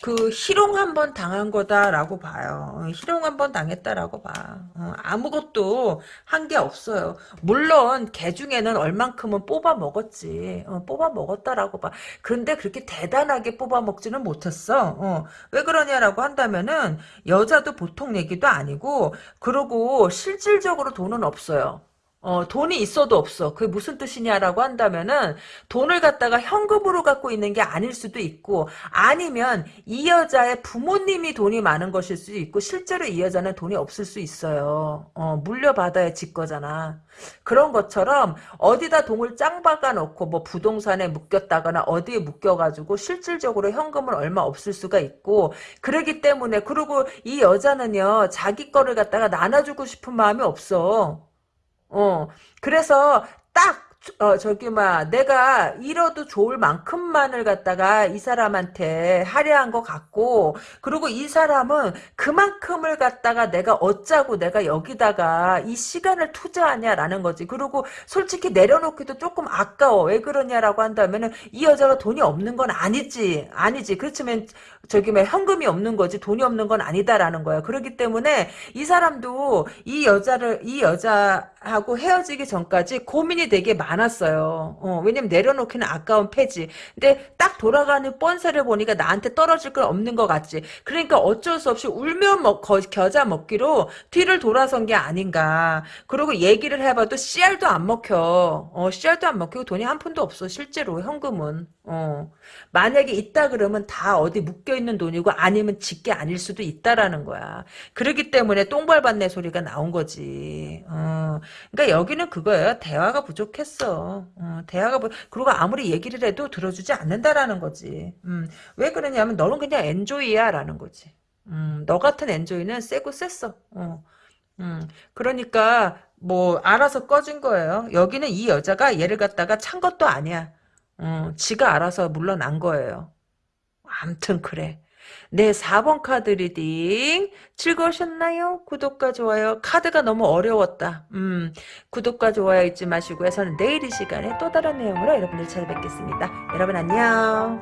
그 희롱 한 번 당한 거다라고 봐요. 어, 희롱 한 번 당했다라고 봐. 어, 아무것도 한 게 없어요. 물론 개 중에는 얼만큼은 뽑아 먹었지. 어, 뽑아 먹었다라고 봐. 근데 그렇게 대단하게 뽑아 먹지는 못했어. 어, 왜 그러냐라고 한다면은 여자도 보통 얘기도 아니고 그러고 실질적으로 돈은 없어요. 어, 돈이 있어도 없어. 그게 무슨 뜻이냐라고 한다면은 돈을 갖다가 현금으로 갖고 있는 게 아닐 수도 있고 아니면 이 여자의 부모님이 돈이 많은 것일 수도 있고 실제로 이 여자는 돈이 없을 수 있어요. 어, 물려받아야 집 거잖아. 그런 것처럼 어디다 돈을 짱 박아 놓고 뭐 부동산에 묶였다거나 어디에 묶여 가지고 실질적으로 현금은 얼마 없을 수가 있고 그러기 때문에 그리고 이 여자는요 자기 거를 갖다가 나눠주고 싶은 마음이 없어. 어, 그래서 딱 어, 저기, 막, 내가 잃어도 좋을 만큼만을 갖다가 이 사람한테 할애한 것 같고, 그리고 이 사람은 그만큼을 갖다가 내가 어쩌고 내가 여기다가 이 시간을 투자하냐라는 거지. 그리고 솔직히 내려놓기도 조금 아까워. 왜 그러냐라고 한다면은 이 여자가 돈이 없는 건 아니지. 아니지. 그렇지만 저기, 막, 현금이 없는 거지. 돈이 없는 건 아니다라는 거야. 그렇기 때문에 이 사람도 이 여자를, 이 여자 하고 헤어지기 전까지 고민이 되게 많았어요. 어, 왜냐면 내려놓기는 아까운 패지. 근데 딱 돌아가는 뻔세를 보니까 나한테 떨어질 건 없는 것 같지. 그러니까 어쩔 수 없이 울며 먹, 거, 겨자 먹기로 뒤를 돌아선 게 아닌가. 그리고 얘기를 해봐도 씨알도 안 먹혀. 어, 씨알도 안 먹히고 돈이 한 푼도 없어. 실제로 현금은. 어. 만약에 있다 그러면 다 어디 묶여있는 돈이고 아니면 집게 아닐 수도 있다라는 거야. 그러기 때문에 똥발받네 소리가 나온 거지. 어. 그러니까 여기는 그거예요. 대화가 부족했어. 어, 대화가 부... 그리고 아무리 얘기를 해도 들어주지 않는다라는 거지. 음, 왜 그러냐면 너는 그냥 엔조이야 라는 거지. 음, 너 같은 엔조이는 세고 셌어. 어. 음, 그러니까 뭐 알아서 꺼진 거예요. 여기는 이 여자가 얘를 갖다가 찬 것도 아니야. 어, 지가 알아서 물러난 거예요. 암튼 그래. 네, 4번 카드 reading 즐거우셨나요? 구독과 좋아요. 카드가 너무 어려웠다. 음, 구독과 좋아요 잊지 마시고요. 저는 내일 이 시간에 또 다른 내용으로 여러분들 찾아뵙겠습니다. 여러분 안녕.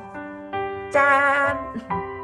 짠!